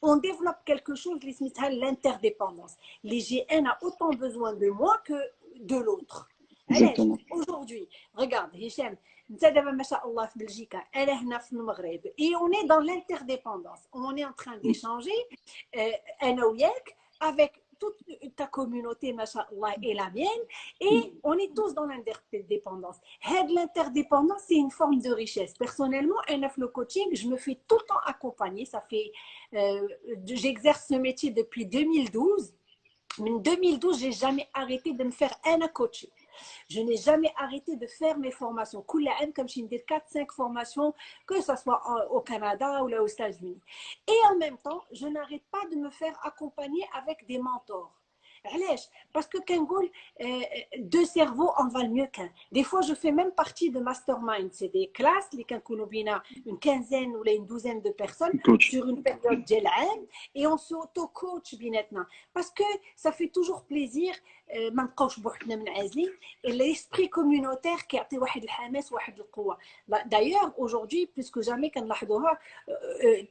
on développe quelque chose اللي سميتها l'interdépendance اللي جي ان a autant besoin de moi que de l'autre علاش exactement aujourd'hui regarde هشام انت دابا ما شاء الله في بلجيكا انا هنا في المغرب et on est dans l'interdépendance on est en train d'échanger euh, انا وياك avec toute ta communauté ما شاء الله et la mienne et on est tous dans l'interdépendance هاد l'interdépendance c'est une forme de richesse personnellement انا في le coaching je me fais tout le temps accompagner ça fait euh, j'exerce ce métier depuis 2012 من 2012 j'ai jamais arrêté de me faire un coaching Je n'ai jamais arrêté de faire mes formations. Comme je dis, 4-5 formations, que ce soit au Canada ou là aux États-Unis. Et en même temps, je n'arrête pas de me faire accompagner avec des mentors. علاش باسكو كنقول دو سيرفو ان فال ميو كان دي فوا جو في ميم بارتي دو ماستر مايند سي دي كلاس اللي كنكونوا بينا اون كانزين ولا اون دوزين دو بيرسون سور اون بيريود ديال عام اي اون سو اوتو كوتش بيناتنا باسكو سا في توجور بليزير ما نبقاوش بوحدنا منعزلين ليسبري كوميونيتير كيعطي واحد الحماس واحد القوه دايوغ اaujourd'hui plus que jamais كنلاحظوها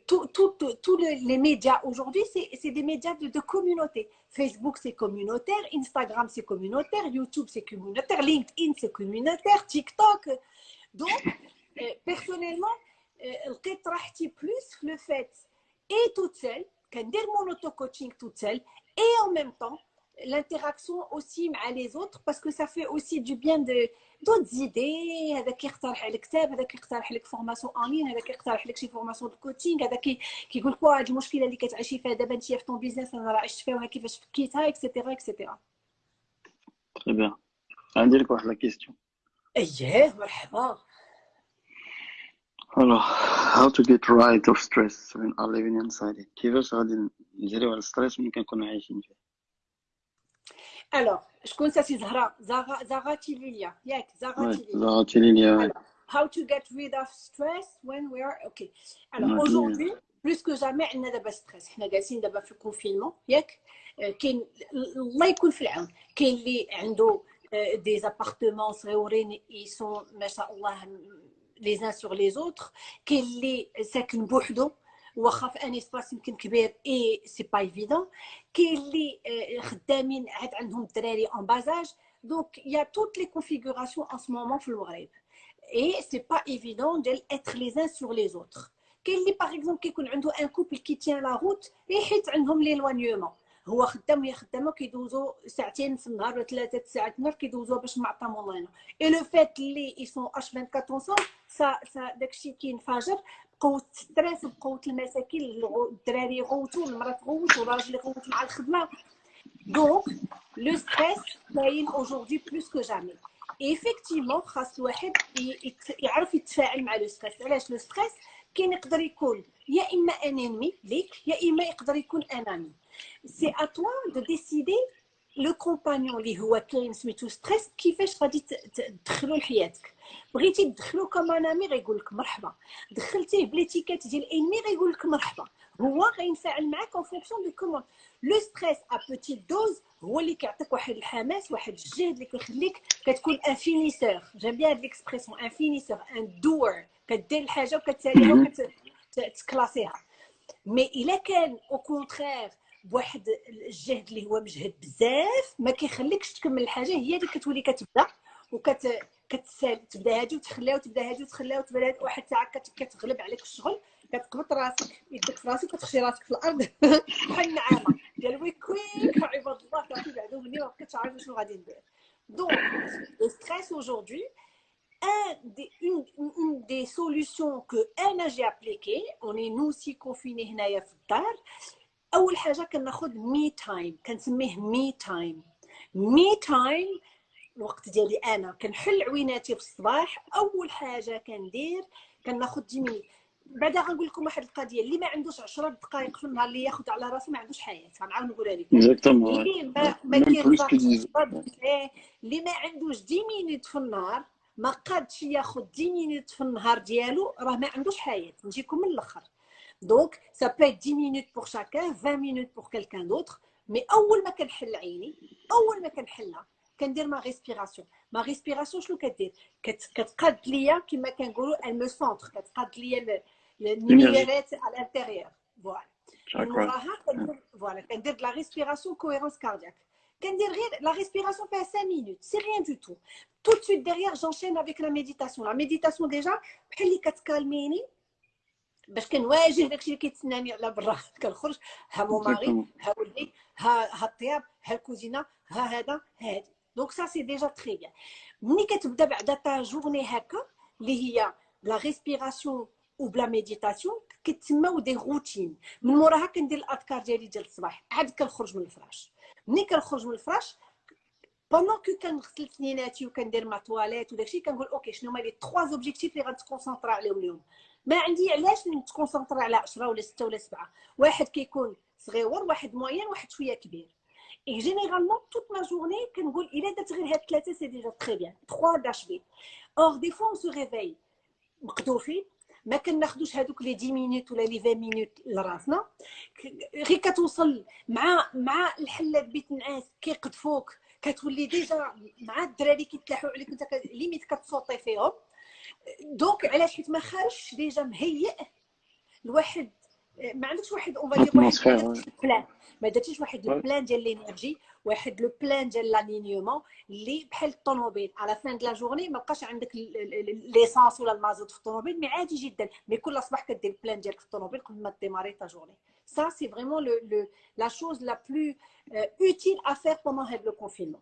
تو تو تو لي ميديا aujourd'hui c'est c'est des médias de, de communauté Facebook, c'est communautaire. Instagram, c'est communautaire. YouTube, c'est communautaire. LinkedIn, c'est communautaire. TikTok. Donc, euh, personnellement, je euh, plus le fait et toute seule, qu'un mon auto-coaching toute seule, et en même temps, l'interaction aussi avec les autres parce que ça fait aussi du bien de d'autres idées هذا يقترح عليك كتاب هذا يقترح عليك فورماسيون ان لين هذا يقترح عليك شي فورماسيون دو كوتشينغ هذا كيقول لك هذه المشكله اللي كتعيشي فيها دابا انت في طون بيزنس انا راه عشت فيها كيفاش فكيتها اكسيتيرا اكسيتيرا تري بيان عندي لك واحد لا كيستيون اييه مرحبا Alors, how to get rid of stress when are living inside it كيفاش غادي نجريو على الستريس ملي كنكونوا عايشين فيه الوغ شكون ساسي زهراء زغا زغاتي ليليا ياك زغاتي ليليا زغاتي ليليا how to get rid of stress when we are okay alors aujourd'hui plus que jamais عندنا دابا ستريس حنا جالسين دابا في الكونفينمون ياك كاين الله يكون في العون كاين اللي عنده دي زابارتمون صغيورين يسون ما شاء الله لي زان سور لي زوتر كاين اللي ساكن بوحدو واخا في ان اسباس يمكن كبير اي سي با ايفيدون كاين اللي خدامين عاد عندهم الدراري اون بازاج دونك يا توت لي كونفيغوراسيون ان سو مومون في المغرب اي سي با ايفيدون ديال اتر لي زان سور لي زوتر كاين اللي باغ اكزومبل كيكون عنده ان كوبل كي تيان لا روت حيت عندهم ليلوانيومون هو خدام وهي خدامه كيدوزو ساعتين في النهار ولا ثلاثه ساعات في النهار كيدوزوها باش معطى مولانا اي لو فات اللي يسون اش 24 سون سا سا داكشي كينفجر قوه ستريس بقوه المساكين الدراري يغوتوا المرأة تغوت والراجل يغوت مع الخدمة. دونك لو ستريس كاين اوجوردي بلوس كو جامي ايفيكتيفمون خاص الواحد يعرف يتفاعل مع لو ستريس علاش لو ستريس كاين يقدر يكون يا إما ان انمي ليك يا إما يقدر يكون ان امي سي ا توا دو ديسيدي لو كومبانيون اللي هو كاين سميتو ستريس كيفاش غادي تدخلو لحياتك بغيتي تدخلو كمان امي غيقول لك مرحبا دخلتيه بليتيكيت ديال انمي غيقول لك مرحبا هو غينفعل معاك اون فونكسيون دو كومون لو ستريس ا بوتيت دوز هو اللي كيعطيك واحد الحماس واحد الجهد اللي كيخليك كتكون ان فينيسور جيم بيان هاد ليكسبريسيون ان فينيسور ان دور كدير الحاجه وكتساليها وكتكلاسيها مي الا كان او كونترير بواحد الجهد اللي هو مجهد بزاف ما كيخليكش تكمل الحاجة هي اللي كتولي كتبدأ وكت كتسال تبدأ هادي وتخليها وتبدأ هادي وتخليها وتبدأ هادي واحد الساعة كتغلب عليك الشغل كتقبط راسك يدك في راسك وكتخشي راسك في الأرض. بحال النعامه ديال وي كويك عباد الله كيعطيو بعدو مني ما بقيتش عارفة شنو غادي ندير. دونك لو ستريس aujourd'hui un des, une, une des solutions que اوني نو سي كونفيني هنايا في الدار. أول حاجة كناخذ مي تايم كنسميه مي تايم مي تايم الوقت ديالي أنا. كنحل عويناتي في الصباح. أول حاجة كندير كناخذ 10 مينيت بعدا غنقول لكم واحد القضية اللي ما عندوش 10 دقائق في النهار اللي ياخذ على راسو ما عندوش حياة. غنعاود نقولها لك اللي ما ما اللي ما عندوش 10 مينيت في النهار ما قادش ياخذ 10 مينيت في النهار ديالو راه ما عندوش حياة. نجيكم من الأخر. دونك سا بو 10 مينوت بور شاكان 20 مينوت بور كيلكان دوطخ مي اول ما كنحل عيني اول ما كنحلها كندير ما ريسبيراسيون ما ريسبيراسيون شنو كدير كتقاد ليا كما كنقولوا المو سونتر كتقاد ليا النيميرات على الانتيريور فوالا من وراها كندير فوالا كندير لا ريسبيراسيون كوهيرونس كاردياك كندير غير لا ريسبيراسيون فيها 5 مينوت سي ريان دو تو tout de suite derrière j'enchaîne avec la méditation la méditation déjà بحال اللي كتكالميني باش كنواجه داكشي اللي كيتسناني على برا. كنخرج ها مو ماري ها ولدي ها ها الطياب ها الكوزينة ها هذا هادي دونك سا سي ديجا تري بيان ملي كتبدا بعدا تا جورني هكا اللي هي بلا ريسبيراسيون وبلا ميديتاسيون كتسماو دي روتين من موراها كندير الأذكار ديالي ديال الصباح. عاد كنخرج من الفراش. ملي كنخرج من الفراش بوندون كو كنغسل سنيناتي وكندير ما تواليت وداكشي كنقول أوكي شنو هما لي 3 زوبجيكتيف اللي غنتكونسونطرا عليهم اليوم؟ ما عندي علاش نتكونسونطرا على 10 ولا 6 ولا 7 واحد كيكون صغيور واحد موين واحد شوية كبير Et généralement, toute ma journée, il est d'être c'est déjà très bien. Trois d'achever. Or, des fois, on se réveille. ما كناخذوش هذوك لي 10 مينوت ولا لي 20 مينوت لراسنا غير كتوصل مع مع الحلات بيت النعاس كيقذفوك كتولي ديجا مع الدراري كيتلاحوا عليك انت ليميت كتصوتي فيهم دونك علاش حيت ما خارجش ديجا مهيئ الواحد ما عندكش واحد اون واحد بلان ما درتيش واحد البلان ديال لينيرجي واحد لو بلان ديال لالينيومون اللي بحال الطوموبيل على فان دو لا جورني ما بقاش عندك ليسانس ولا المازوت في الطوموبيل مي عادي جدا مي كل صباح كدير البلان ديالك في الطوموبيل قبل ما ديماري تا جورني Ça, c'est vraiment le, le, la chose la plus euh, utile à faire pendant le confinement.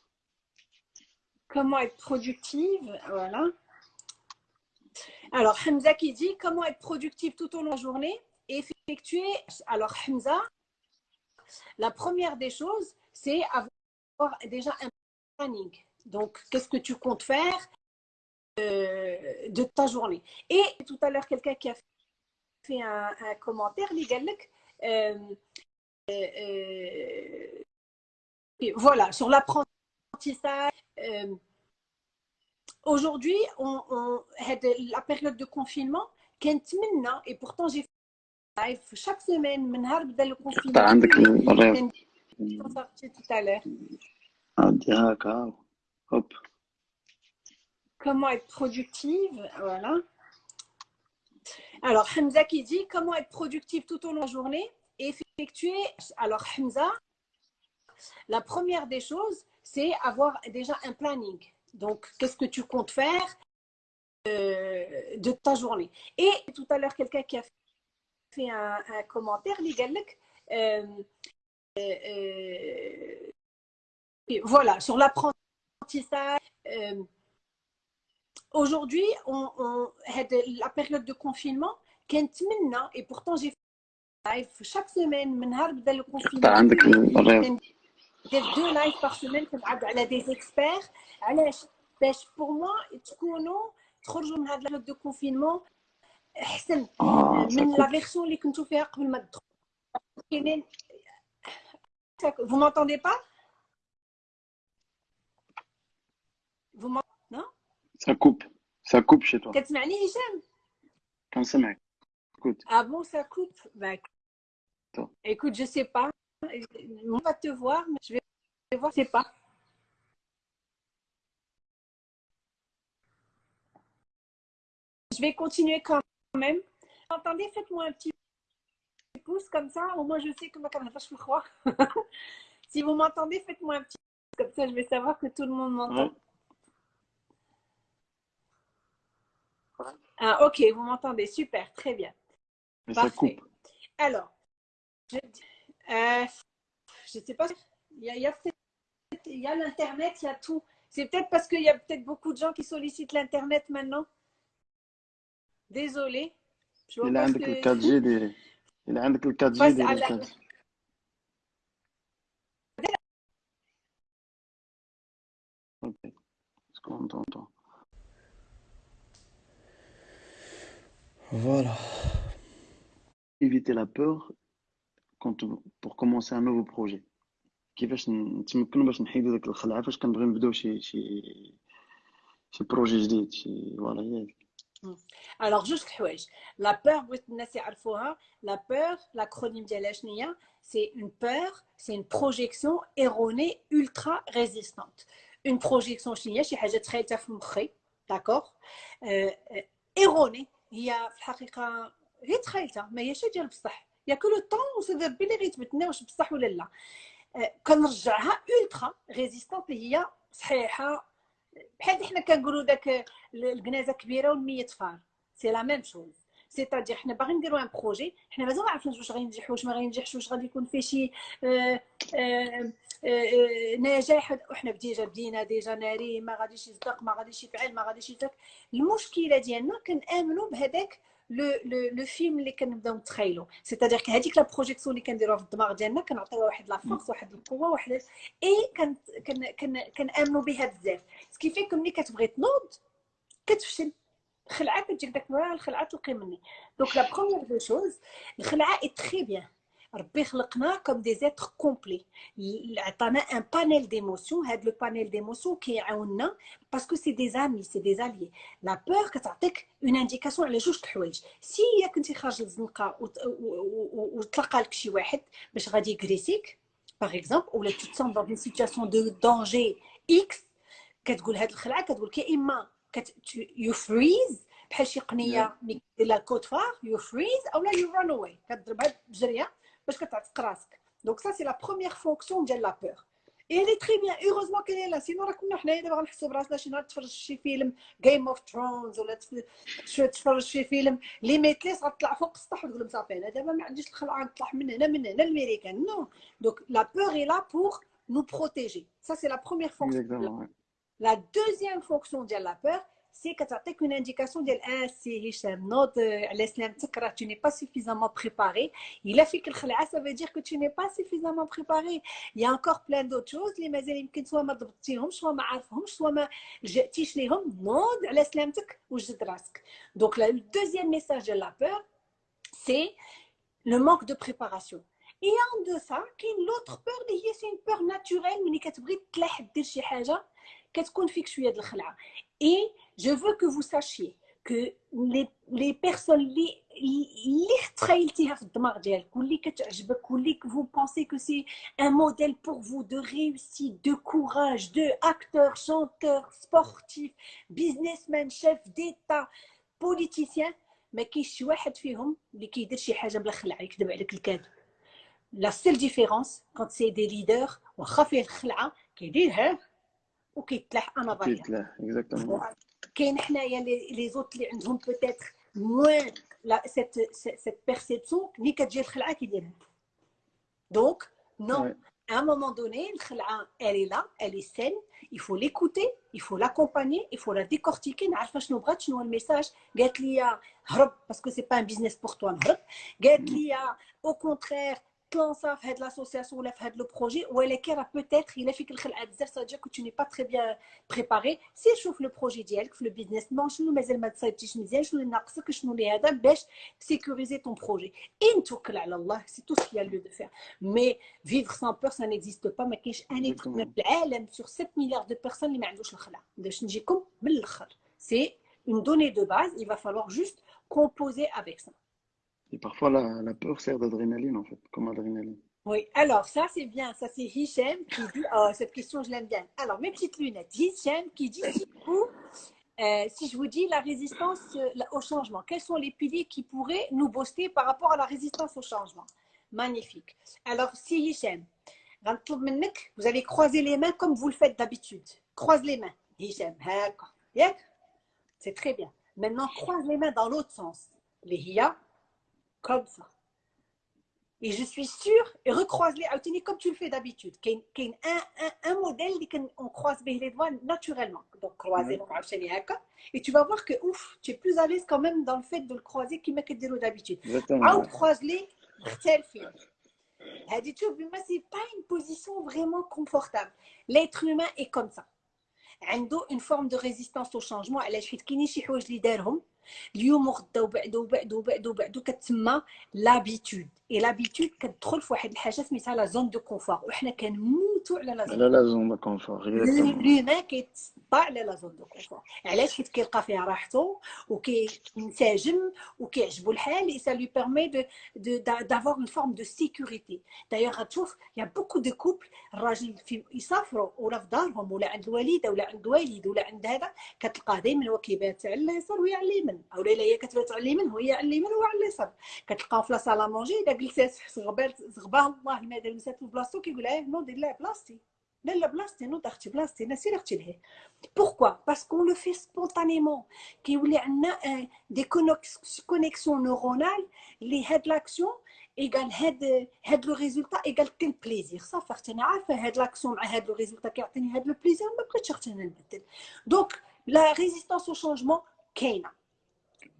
Comment être productive, voilà. Alors, Hamza qui dit comment être productive tout au long de la journée et effectuer. Alors, Hamza, la première des choses, c'est avoir déjà un planning. Donc, qu'est-ce que tu comptes faire euh, de ta journée? Et tout à l'heure, quelqu'un qui a fait un, commentaire, les euh, euh, voilà, sur l'apprentissage. Aujourd'hui, on, la période de confinement, et pourtant j'ai fait chaque semaine, le confinement. tout à l'heure. Hop. Comment être productive, voilà. Alors, Hamza qui dit comment être productive tout au long de la journée et effectuer. Alors, Hamza, la première des choses, c'est avoir déjà un planning. Donc, qu'est-ce que tu comptes faire euh, de ta journée Et tout à l'heure, quelqu'un qui a fait un, commentaire, les euh, euh, voilà, sur l'apprentissage. Euh, aujourd'hui, on, la période de confinement, et pourtant j'ai fait live chaque semaine, le confinement. deux lives par semaine a des experts. pour moi, تخرجوا من هذه البلد de confinement احسن من لا فيرسون اللي كنتو فيها قبل ما تدخلوا vous m'entendez pas Vous m'entendez Non Ça coupe. Ça coupe chez toi. كتسمعني هشام كنسمعك. Écoute. Ah bon, ça coupe bah, Écoute, je sais pas. on va te voir, mais je vais voir, je sais pas. Je vais continuer quand même. Vous entendez Faites-moi un petit pouce comme ça, au moins je sais que ma caméra, je crois. si vous m'entendez, faites-moi un petit pouce, comme ça je vais savoir que tout le monde m'entend. Ah, ok, vous m'entendez, super, très bien. Mais ça coupe. Alors, je ne euh, sais pas, il y a, il y a l'Internet, il y a tout. C'est peut-être parce qu'il y a peut-être beaucoup de gens qui sollicitent l'Internet maintenant. Désolée. il a le 4G il a le 4G Ok. Est-ce qu'on t'entend Voilà. Éviter la peur quand pour commencer un nouveau projet. كيفاش نتمكنوا باش نحيدوا داك الخلعه فاش كنبغيو نبداو شي شي شي بروجي جديد شي فوالا هي alors, juste la peur, la peur, l'acronyme de c'est une peur, c'est une projection erronée ultra résistante. Une projection chinoise, c'est très d'accord euh, euh, Erronée, il y a هي تخيلتها ما هيش ديال بصح يا كل طون وسبب لي غيتبتنا واش بصح ولا لا. كنرجعها ultra résistante اللي هي صحيحة. بحال حنا كنقولوا داك الكنازة كبيرة والمية فار سي لا ميم شوز سيتادير حنا باغيين نديرو ان بروجي حنا مازال ما عرفناش واش غادي ينجح واش ما غينجحش واش غادي يكون فيه شي آه، آه، آه، نجاح. وحنا ديجا بدينا ديجا ناري ما غاديش يصدق ما غاديش يفعل ما غاديش يترك المشكلة ديالنا كنآمنوا بهذاك لو لو لو فيلم اللي كنبداو نتخيلوا سيتادير هذيك لا بروجيكسيون اللي كنديروها في الدماغ ديالنا كنعطيوها واحد لا فورس واحد القوة واحد اي كنأمنوا بها بزاف. سكيفي ملي كتبغي تنوض كتفشل. الخلعة كتجيك داك الخلعة تلقي مني. دونك لا بروميير دو شوز الخلعة اي تري بيان ربي خلقنا كوم دي زيتر كومبلي عطانا ان بانيل ديموسيون هاد لو بانيل ديموسيون كيعاوننا باسكو سي دي زامي سي دي زاليي لا بور كتعطيك اون انديكاسيون على جوج الحوايج سي يا كنتي خارج للزنقه وتلقى لك شي واحد باش غادي يكريسيك باغ اكزومبل ولا تو تسون دون اون سيتوياسيون دو دونجي اكس كتقول هاد الخلعه كتقول لك يا اما يو فريز بحال شي قنيه ملي كدير لها كود فار يو فريز اولا يو ران اواي كتضربها بجريه باش كتعتق راسك دونك سا سي لا بروميير فونكسيون ديال لا بور اي لي تري بيان هوروزمون كاين لا سينو راه كنا حنايا دابا غنحسوا براسنا شي نهار تفرج شي فيلم جيم اوف ثرونز ولا تفرج شي فيلم ليميتليس غتطلع فوق السطح وتقول لهم صافي انا دابا ما عنديش الخلعه نطلع من هنا من هنا الميريكان نو دونك لا بور اي لا بور nous protéger. Ça, c'est la première fonction. Exactement. La deuxième fonction de la peur, سي كتعطيك اون انديكاسيون ديال اه سي هشام نوض على سلامتك راه تو ني با سوفيزامون بريباري الا فيك الخلعه سا فو دير كو تو ني با سوفيزامون بريباري يا انكور بلان دوت شوز اللي مازال يمكن سوا ما ضبطتيهمش سوا ما عارفهمش سوا ما لجأتيش ليهم نوض على سلامتك وجد راسك دونك لو دوزيام ميساج ديال لا بور سي لو مانك دو بريباراسيون اي ان دو سا كاين لوتر بور اللي هي سي اون بور ناتوريل ملي كتبغي تلاح دير شي حاجه كتكون فيك شويه د الخلعه اي je veux que vous sachiez que les, les personnes اللي اللي تخيلتيها في الدماغ ديالك واللي كتعجبك واللي vous pensez que c'est un modèle pour vous de réussite de courage de acteur chanteur sportif businessman chef d'état politicien ما كاينش شي واحد فيهم اللي كيدير شي حاجه بلا خلعه يكذب عليك الكذب لا سيل ديفيرونس كونت سي دي ليدر واخا فيه الخلعه كيديرها وكيتلاح انا باغي كيتلاح اكزاكتومون كاين حنايا لي زوت اللي عندهم بوتيتر موان لا سيت سيت بيرسيبسيون ملي كتجي الخلعه كيديرها دونك نو à un moment donné, elle est là, elle est saine, il faut l'écouter, il faut l'accompagner, il faut la décortiquer. نعرف شنو بغات شنو الميساج قالت لي هرب باسكو سي با ان بيزنس بور توا نهرب قالت لي au contraire تلونسا في هاد لاسوسياسيون ولا في هاد لو بروجي ولكن راه بوتيتر الا فيك الخلعه بزاف سا دير كو تو ني با تري بيان بريباري سير شوف لو بروجي ديالك في لو بيزنس بلان شنو مازال ما تصايبتيش مزيان شنو اللي ناقصك شنو اللي هذا باش تسيكوريزي طون بروجي ان توكل على الله سي تو سكي لو دو فير مي فيفر سان بور سا نيكزيست با ما كاينش ان ايتر في العالم سور 7 مليار دو بيرسون اللي ما عندوش الخلعه باش نجيكم من الاخر سي une donnée de base, il va falloir juste composer avec ça. Et parfois, la, peur sert d'adrénaline, en fait, comme adrénaline. Oui, alors ça c'est bien, ça c'est Hichem qui dit, oh, cette question je l'aime bien. Alors mes petites lunettes, Hichem qui dit, si, vous, euh, si je vous dis la résistance au changement, quels sont les piliers qui pourraient nous booster par rapport à la résistance au changement? Magnifique. Alors si Hichem, vous allez croiser les mains comme vous le faites d'habitude. Croise les mains, Hichem, c'est très bien. Maintenant, croise les mains dans l'autre sens. Les Hia, comme ça. Et je suis sûre, et recroise-les, comme tu le fais d'habitude. Il y a un, un, un modèle qu'on croise les doigts naturellement. Donc, croiser oui. Et tu vas voir que, ouf, tu es plus à l'aise quand même dans le fait de le croiser qu'il m'a d'habitude. Ah, Out, croise-les, tel film. Elle c'est pas une position vraiment confortable. L'être humain est comme ça. Il a une forme de résistance au changement. Elle a اليوم وغدا وبعدو وبعدو وبعدو وبعدو كتسمى لابيتود اي لابيتود كتدخل في واحد الحاجة سميتها لا زون دو كونفور وحنا كنموتوا على لا زون على لا زون دو كونفور لومان كيتسطع على لا زون دو كونفور علاش حيت كيلقى فيها راحته وكينسجم وكيعجبو الحال اي سا لو بيرمي دو دافوار اون فورم دو سيكوريتي دايوغ غتشوف يا بوكو دو كوبل الراجل يسافروا ولا في دارهم ولا عند الوالدة ولا عند الوالد ولا عند هذا كتلقاه دائما هو كيبات على اليسار وهي على اليمين او لا هي كتبات على اليمين وهي على اليمين وهو على اليسار كتلقاو في لا مونجي الا جلسات زغبال زغباه الله ما دار مسات في بلاصتو كيقول اه نو دير لها بلاصتي Pourquoi Parce qu'on le fait spontanément. Qu'il y a des connexions neuronales, les l'action égale le résultat égale quel plaisir. Ça fait que l'action le résultat qui a le plaisir, Donc, la résistance au changement,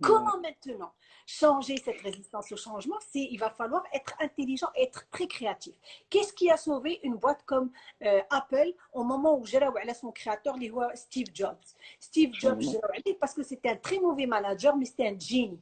Comment maintenant changer cette résistance au changement, c'est il va falloir être intelligent, être très créatif? Qu'est-ce qui a sauvé une boîte comme euh, Apple au moment où j'ai son créateur, Steve Jobs? Steve Jobs, parce que c'était un très mauvais manager, mais c'était un génie.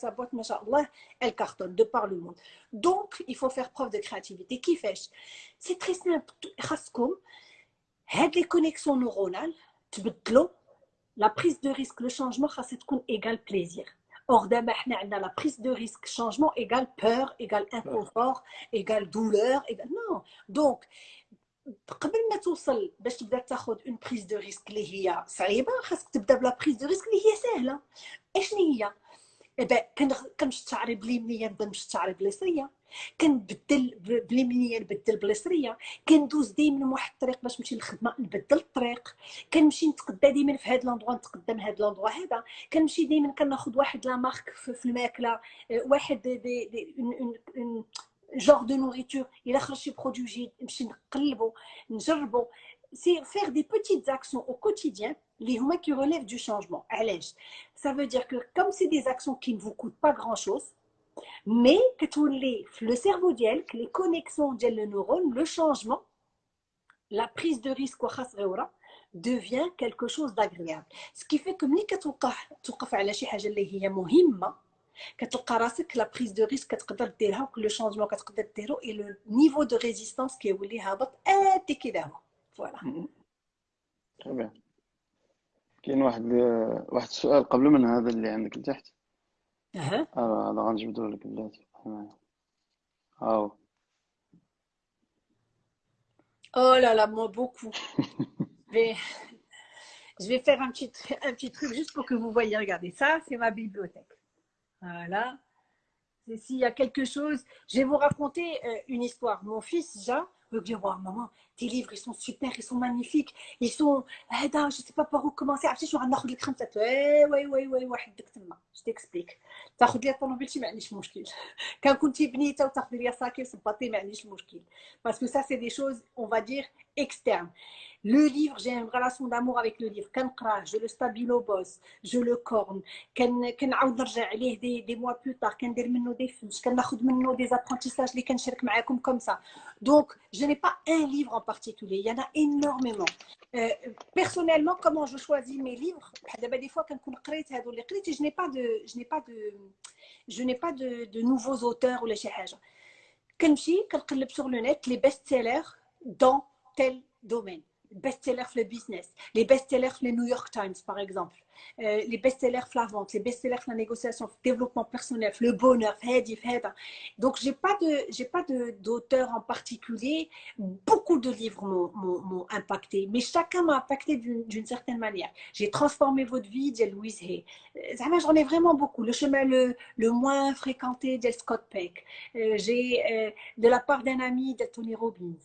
سا boîte, machallah, elle cartonne de par le monde. Donc, il faut faire preuve de créativité. Qui fait C'est très simple. les connexions neuronales, la prise de risque, le changement, c'est égal plaisir. Or, la prise de risque, changement égale peur, égale inconfort, égale douleur. Égale... Non. Donc, قبل ما توصل باش تبدا تاخذ اون بريز دو ريسك اللي هي صعيبه خاصك تبدا بلا بريز دو ريسك اللي هي سهله اشنو هي إيه كنشتعري بلي منيه نبدا نشتعري بليصرية؟ كنبدل بلي منيه نبدل بليصرية؟ كندوز ديما واحد الطريق باش نمشي للخدمة نبدل الطريق. كنمشي نتقدى ديما في هذا لاندروا نتقدى من هذا لاندروا هذا. كنمشي ديما كناخذ واحد لا مارك في الماكلة واحد دي دي جور دو نوريتور إلا خرج شي برودوي جديد نمشي نقلبو نجربو. C'est faire des petites actions au quotidien les humains qui relèvent du changement. Ça veut dire que comme c'est des actions qui ne vous coûtent pas grand-chose, mais que tous les, le cerveau d'elle, que les connexions de le neurone, le changement, la prise de risque devient quelque chose d'agréable. Ce qui fait que ملي كتوقف على شي حاجه اللي هي مهمه كتلقى راسك لا بريز دو ريسك كتقدر ديرها وكل شونجمون كتقدر ديرو اي لو نيفو دو ريزيستانس كيولي هابط ادي كذا هو فوالا تمام كاين واحد واحد السؤال قبل من هذا اللي عندك لتحت اها آه، هذا غنجبدو لك بلاتي هاو Oh là là, moi beaucoup. Mais je vais faire un petit, un petit truc juste pour que vous voyez. Regardez, ça, c'est ma bibliothèque. Voilà. S'il y a quelque chose, je vais vous raconter euh, une histoire. Mon fils, Jean, me dire Waouh, maman, tes livres, ils sont super, ils sont magnifiques, ils sont. Eh, je ne sais pas par où commencer. Ah, Après, Je suis en train de faire un Oui, oui, oui, oui, je t'explique. Tu as fait ton mobilité, mais je suis Quand tu es venu, tu as fait ça, que c'est pas tes, mais Parce que ça, c'est des choses, on va dire, externes. Le livre, j'ai une relation d'amour avec le livre. je le stabilo boss, je le corne. كنعاود نرجع عليه des, des mois plus tard, كندير منه des fiches, كناخذ منه des apprentissages اللي كنشارك معاكم comme ça. Donc, je n'ai pas un livre en particulier, il y en a énormément. Euh, personnellement, comment je choisis mes livres Des fois, quand je n'ai pas de, je n'ai pas de, je n'ai pas de, de nouveaux auteurs ou les choses. كنمشي كنقلب sur le net les best-sellers dans tel domaine best-sellers le business, les best-sellers le New York Times par exemple, euh, les best-sellers la vente, les best-sellers la négociation, le développement personnel, le bonheur, donc j'ai pas de j'ai pas d'auteur en particulier. Beaucoup de livres m'ont impacté, mais chacun m'a impacté d'une certaine manière. J'ai transformé votre vie, de Louise Hay. Euh, j'en ai vraiment beaucoup. Le chemin le, le moins fréquenté, de Scott Peck. Euh, j'ai de la part d'un ami, de Tony Robbins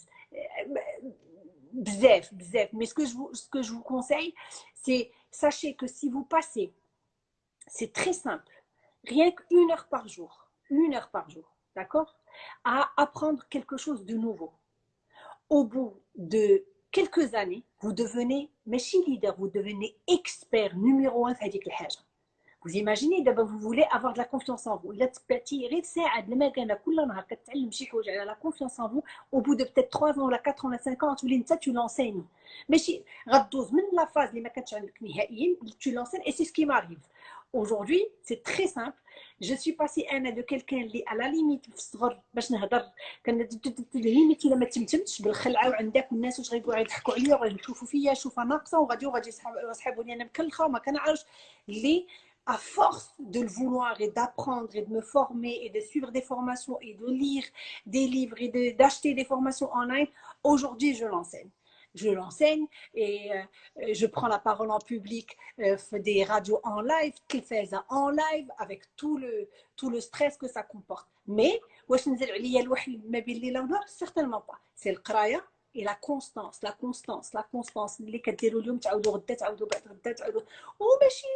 bzef, bzef. Mais ce que je vous, ce que je vous conseille, c'est sachez que si vous passez, c'est très simple, rien qu'une heure par jour, une heure par jour, d'accord, à apprendre quelque chose de nouveau. Au bout de quelques années, vous devenez machine leader, vous devenez expert numéro un, dit que vous imaginez d'abord, vous voulez avoir de la confiance en vous. La confiance en vous, au bout de peut-être 3 ans, 4 ans, 5 ans, tu l'enseignes, tu l'enseignes. Mais la phase, tu l'enseignes et c'est ce qui m'arrive. Aujourd'hui, c'est très simple. Je suis passée Anna, de quelqu'un qui à la limite à force de le vouloir et d'apprendre et de me former et de suivre des formations et de lire des livres et d'acheter des formations en ligne, aujourd'hui je l'enseigne. Je l'enseigne et euh, je prends la parole en public euh, des radios en live, qui fait en live avec tout le, tout le stress que ça comporte. Mais, certainement pas. C'est le kraya, la constance, la constance, la constance. اللي كديروا اليوم تعاودوا غدا تعاودوا بعد غدا تعاودوا وماشي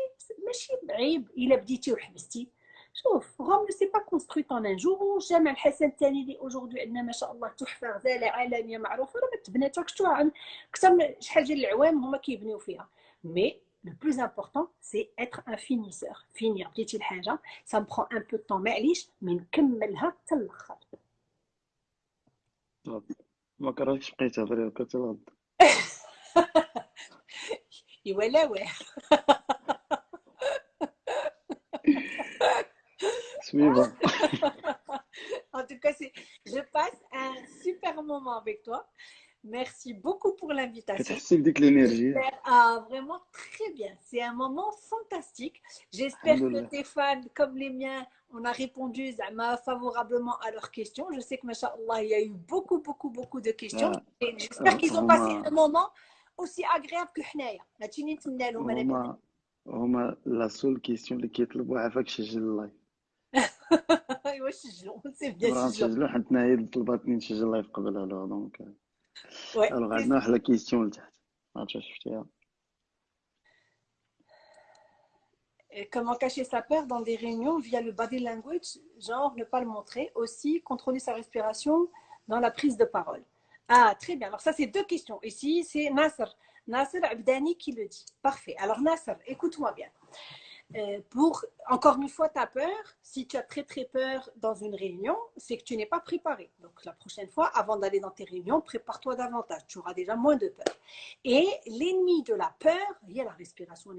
ماشي بعيب الا بديتي وحبستي شوف غوم سي با كونسترويت ان جور وجامع الحسن الثاني اللي اجوردي عندنا ما شاء الله تحفه غزاله عالميه معروفه راه ما تبنات شفتوها أكثر من شحال ديال العوام هما كيبنيو فيها مي le plus important, c'est être un finisseur. Finir, ça me prend un peu معليش, mais نكملها حتى الآخر. ما كرهتش بقيت تهضري هكا حتى ايوا لا واه en tout cas, je passe un super moment avec toi. Merci beaucoup pour l'invitation. l'énergie. Ah, vraiment très bien. C'est un moment fantastique. J'espère que tes fans, comme les miens, on a répondu favorablement à leurs questions. Je sais que, machallah, il y a eu beaucoup, beaucoup, beaucoup de questions. Ah, j'espère qu'ils ont passé un moment aussi agréable que Hnaya. La seule question qui est le ايوا نسجلوا سي بيان نسجلوا حنا هي طلباتني نسجل اللايف قبلها لو دونك الوغ عندنا واحد لا كيستيون لتحت ما عرفتش شفتيها Comment cacher sa peur dans des réunions via le body language, genre ne pas le montrer. Aussi, contrôler sa respiration dans la prise de parole. Ah, très bien. Alors ça, c'est deux questions. Ici, c'est Nasser. Nasser Abdani qui le dit. Parfait. Alors Nasser, écoute-moi bien. Euh, pour, encore une fois, ta peur, si tu as très très peur dans une réunion, c'est que tu n'es pas préparé. Donc la prochaine fois, avant d'aller dans tes réunions, prépare-toi davantage. Tu auras déjà moins de peur. Et l'ennemi de la peur, il y a la respiration,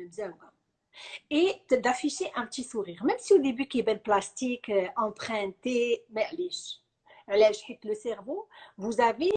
et d'afficher un petit sourire. Même si au début, qui est belle plastique, euh, emprunté, mais le cerveau, vous avez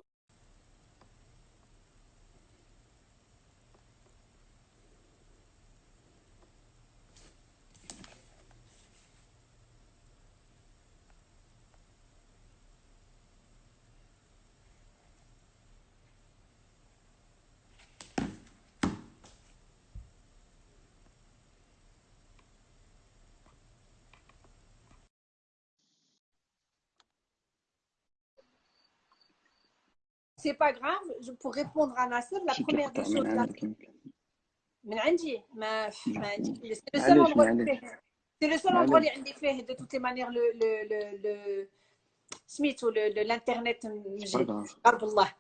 c'est pas grave, je, pour répondre à Nasser, la première des choses. La... من عندي ما ما c'est le seul endroit c'est le seul endroit اللي عندي فيه de toutes les manières le le le, le سميتو l'internet قرب الله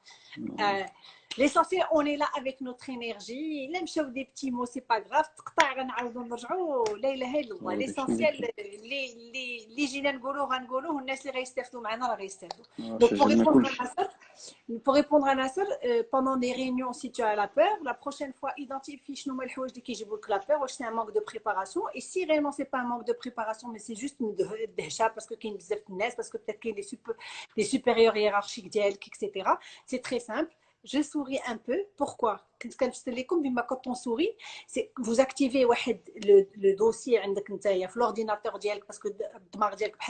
L'essentiel, on est là avec notre énergie. Là, je des petits mots, c'est pas grave. L'essentiel, les gens Donc, pour répondre à Nasser, pour répondre à Nasser, pendant des réunions, si tu as la peur, la prochaine fois, identifie qui j'ai la peur, c'est un manque de préparation. Et si réellement c'est pas un manque de préparation, mais c'est juste déjà parce que parce que peut-être qu'il y a des supérieurs hiérarchiques, etc. C'est très simple je souris un peu. Pourquoi? quand on sourit, c'est vous activez le, le dossier hein, l'ordinateur parce que euh,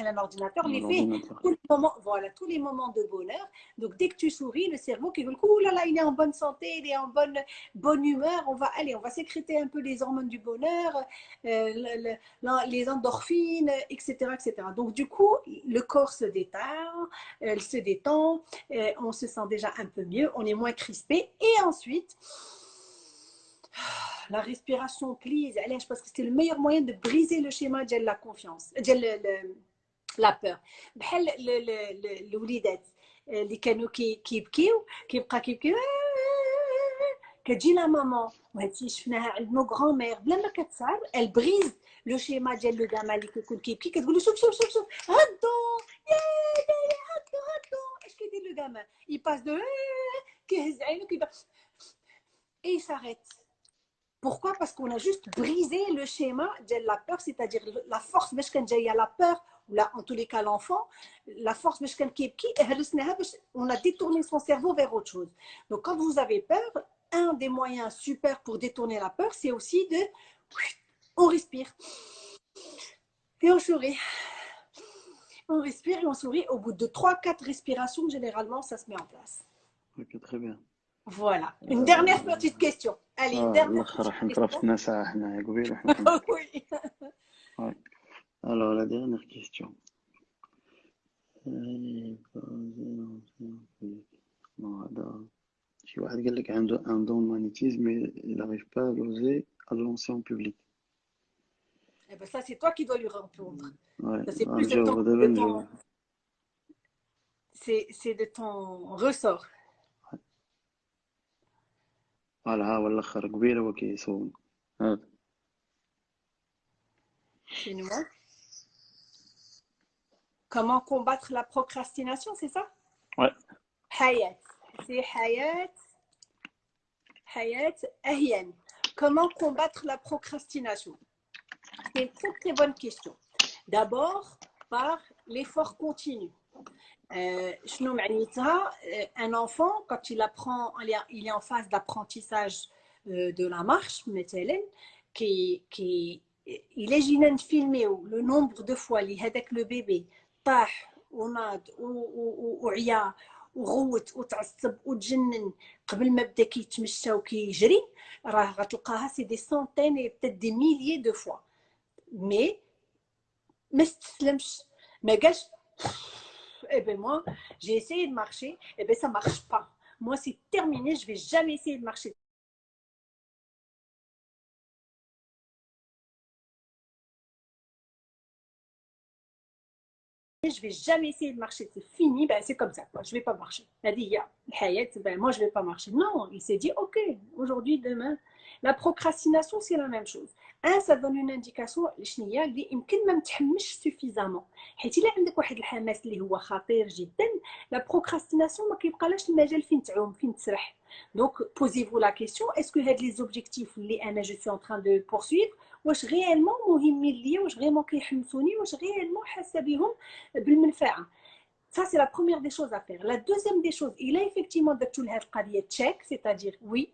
un ordinateur, les fait tous les moments, voilà, tous les moments de bonheur. Donc dès que tu souris, le cerveau qui là là, il est en bonne santé, il est en bonne bonne humeur, on va aller, on va sécréter un peu les hormones du bonheur, euh, les endorphines, etc., etc. Donc du coup, le corps se détend, se détend, euh, on se sent déjà un peu mieux, on est moins crispé et ensuite la respiration, please. Je pense que c'est le meilleur moyen de briser le schéma de la confiance, de la peur. بحال الوليدات اللي كانوا كيبكيو كيبقى كيبكيو كتجي لا مامون وهادشي شفناها عند نو غران مير بلا ما كتصعب ال بريز لو شيما ديال لو داما اللي كيكون كيبكي كتقول له شوف شوف شوف شوف هدو يا يا هدو هدو اش كيدير لو داما يباس دو كيهز عينو كيبقى اي ساريت Pourquoi? Parce qu'on a juste brisé le schéma de la peur, c'est-à-dire la force, mais il y a la peur, ou en tous les cas l'enfant, la force, eh, on a détourné son cerveau vers autre chose. Donc quand vous avez peur, un des moyens super pour détourner la peur, c'est aussi de... On respire. Et on sourit. On respire et on sourit. Au bout de 3-4 respirations, généralement, ça se met en place. Ok, très bien. Voilà. Une dernière petite question. Allez, une آه، dernière الاخر راح petite نقرا question. في ساعه حنا قبيل وحنا oui. Alors, la dernière question. Euh, Non, هذا شي واحد قال لك عنده un don magnétisme mais il n'arrive pas à l'oser à le lancer en public. Eh ben, ça, c'est toi qui dois lui répondre. Ouais, Ça, c'est plus de نجاوب ton, دابا de نجاوب. ton- c'est, c'est de ton ressort. فوالا ها هو الاخر قبيله هو كيصوم هذا C'est moi. Comment combattre la procrastination, c'est ça Ouais. Hayat. C'est Hayat. Hayat Ahyan. Comment combattre la procrastination C'est une très très bonne question. D'abord, par l'effort continu. Euh, شنو معنيتها Euh, un enfant quand il apprend il est- il est en phase d'apprentissage euh, de la marche مثلا qui qui il est جينا نفيلميو لو نومبر دو فوا اللي هذاك لو بيبي طاح وناض و- و- و- وعيا وغوت وتعصب وتجنن قبل ما بدا كيتمشى وكيجري راه غتلقاها سي دي سونتين اي بتيت دي ميليي دو فوا مي ما استسلمش ما قالش eh ben moi j'ai essayé de marcher eh ben ça marche pas moi c'est terminé je vais jamais essayer de marcher je vais jamais essayer de marcher, c'est fini, ben c'est comme ça, quoi. je vais pas marcher. Il a dit, ya, ben moi je vais pas marcher. Non, il s'est dit, ok, aujourd'hui, demain. La procrastination, c'est la même chose. Un, ça donne une indication شنيا اللي يمكن ما متحمش suffisamment. حيت الا عندك واحد الحماس اللي هو خطير جدا لا بروكراستيناسيون ما كيبقالاش المجال فين تعوم فين تسرح دونك posez-vous la question est-ce que هاد les objectifs اللي انا je suis en train de poursuivre واش غيالمون مهمين ليا واش غيالمون كيحمسوني واش غيالمون حاسه بهم بالمنفعه Ça, c'est la première des choses à faire. La deuxième des choses, il a effectivement درتو لهاد القضيه تشيك c'est-à-dire oui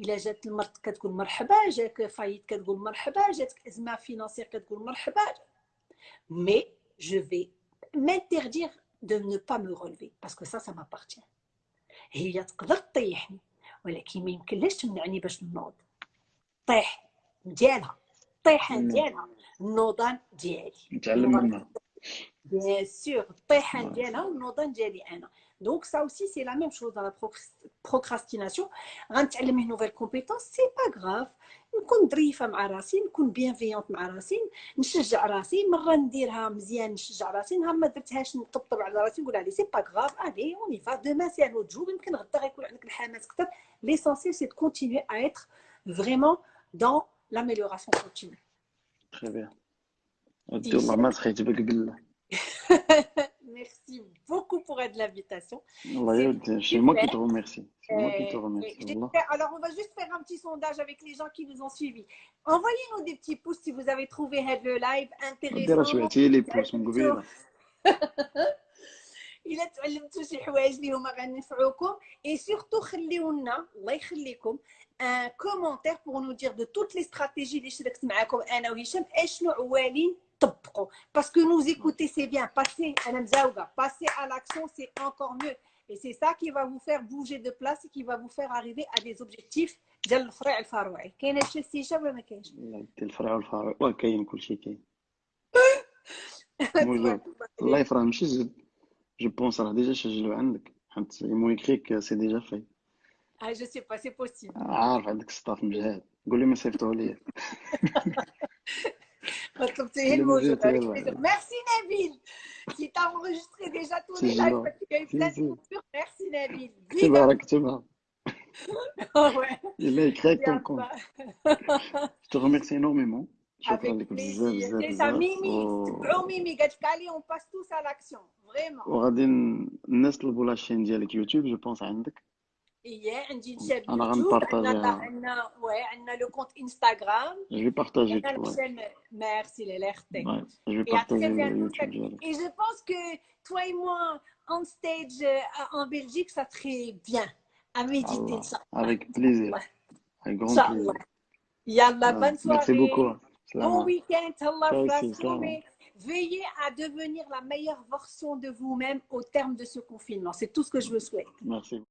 الا جات المرض كتقول مرحبا جاك فايت كتقول مرحبا جاتك أزمة فينانسيير كتقول مرحبا. Mais je vais m'interdire de ne pas me relever parce que ça ça m'appartient. هي تقدر تطيحني ولكن ما يمكنلاش تمنعني باش نوض طيح ديالها مم. ديالها النوضان ديالي. نتعلم منها. Sûr, الطيحان Ouais. ديالها والنوضان ديالي أنا. دونك ça aussi c'est la même chose dans la procr- procrastination غنتعلم une nouvelle compétence c'est pas grave نكون ظريفه مع راسي نكون بيانفيونت مع راسي نشجع راسي مره نديرها مزيان نشجع راسي نهار ما درتهاش نطبطب على راسي نقول عليه سي با غراف الي اون يفا دوما سي ان اوت جور يمكن غدا غيكون عندك الحماس اكثر ليسونسيال سي de continuer à être vraiment dans l'amélioration continue تخي بيان ودي والله ما سخيت بك بالله Merci beaucoup pour de l'invitation. والله يا ودي سي موا كي تو ريميرسي سي موا كي تو Euh, ريميرسي j'ai والله fait- alors, on va juste faire un petit sondage avec les gens qui nous ont suivis. Envoyez-nous des petits pouces si vous avez trouvé Head le live ودي راه intéressant. سمعتي لي بلوس من قبيله الا تعلمتوا شي حوايج اللي هما غنفعوكم اي سورتو خليو لنا الله يخليكم ان كومونتير بور نو دير دو توت لي استراتيجي اللي شاركت معاكم انا وهشام اشنو عوالين طبقوا باسكو نوز ايكوتي سي بيان باسي انا مزاوقه باسي على لاكسيون سي انكور ميو Et c'est ça qui va vous faire bouger de place et qui va vous faire arriver à des objectifs ديال الفرع الفروعي كاين هادشي استيشاب ولا ما كاينش لا ديال الفرع والفرع واه كاين كلشي كاين موجود الله يفرح ماشي زد جو بونس راه ديجا سجلوا عندك حيت مون يكريك سي ديجا في Ah, je sais pas, c'est possible. عارف عندك ستاف مجهد قول لي ما صيفطوه ليا طلبتيه Le الموجود musée, avec ouais. plaisir. Merci Nabil qui t'a enregistré déjà tous C'est les lives gentil. parce qu'il y a eu plein de Si, si. coupures. Merci Nabil. كتبها راه كتبها Ah ouais. الا يكريك Bien كون pas. Je te remercie énormément. شكرا Avec لك بزاف plaisir. بزاف C'est ça, بزاف Mimi. و- تبعوا Mimi قالت لك علي on passe tous à l'action. Vraiment. وغادي ن- الناس طلبوا لاشين ديالك يوتيوب جو بونس عندك إيه عندي Je vais partager. Et je vais partager Et je pense que toi et moi, en stage euh, en Belgique, ça serait bien à méditer ça. Avec plaisir. Avec grand plaisir. Bonne soirée. Merci beaucoup. Bon week-end. Allah Veillez à devenir la meilleure version de vous-même au terme de ce confinement. C'est tout ce que je vous souhaite. Merci.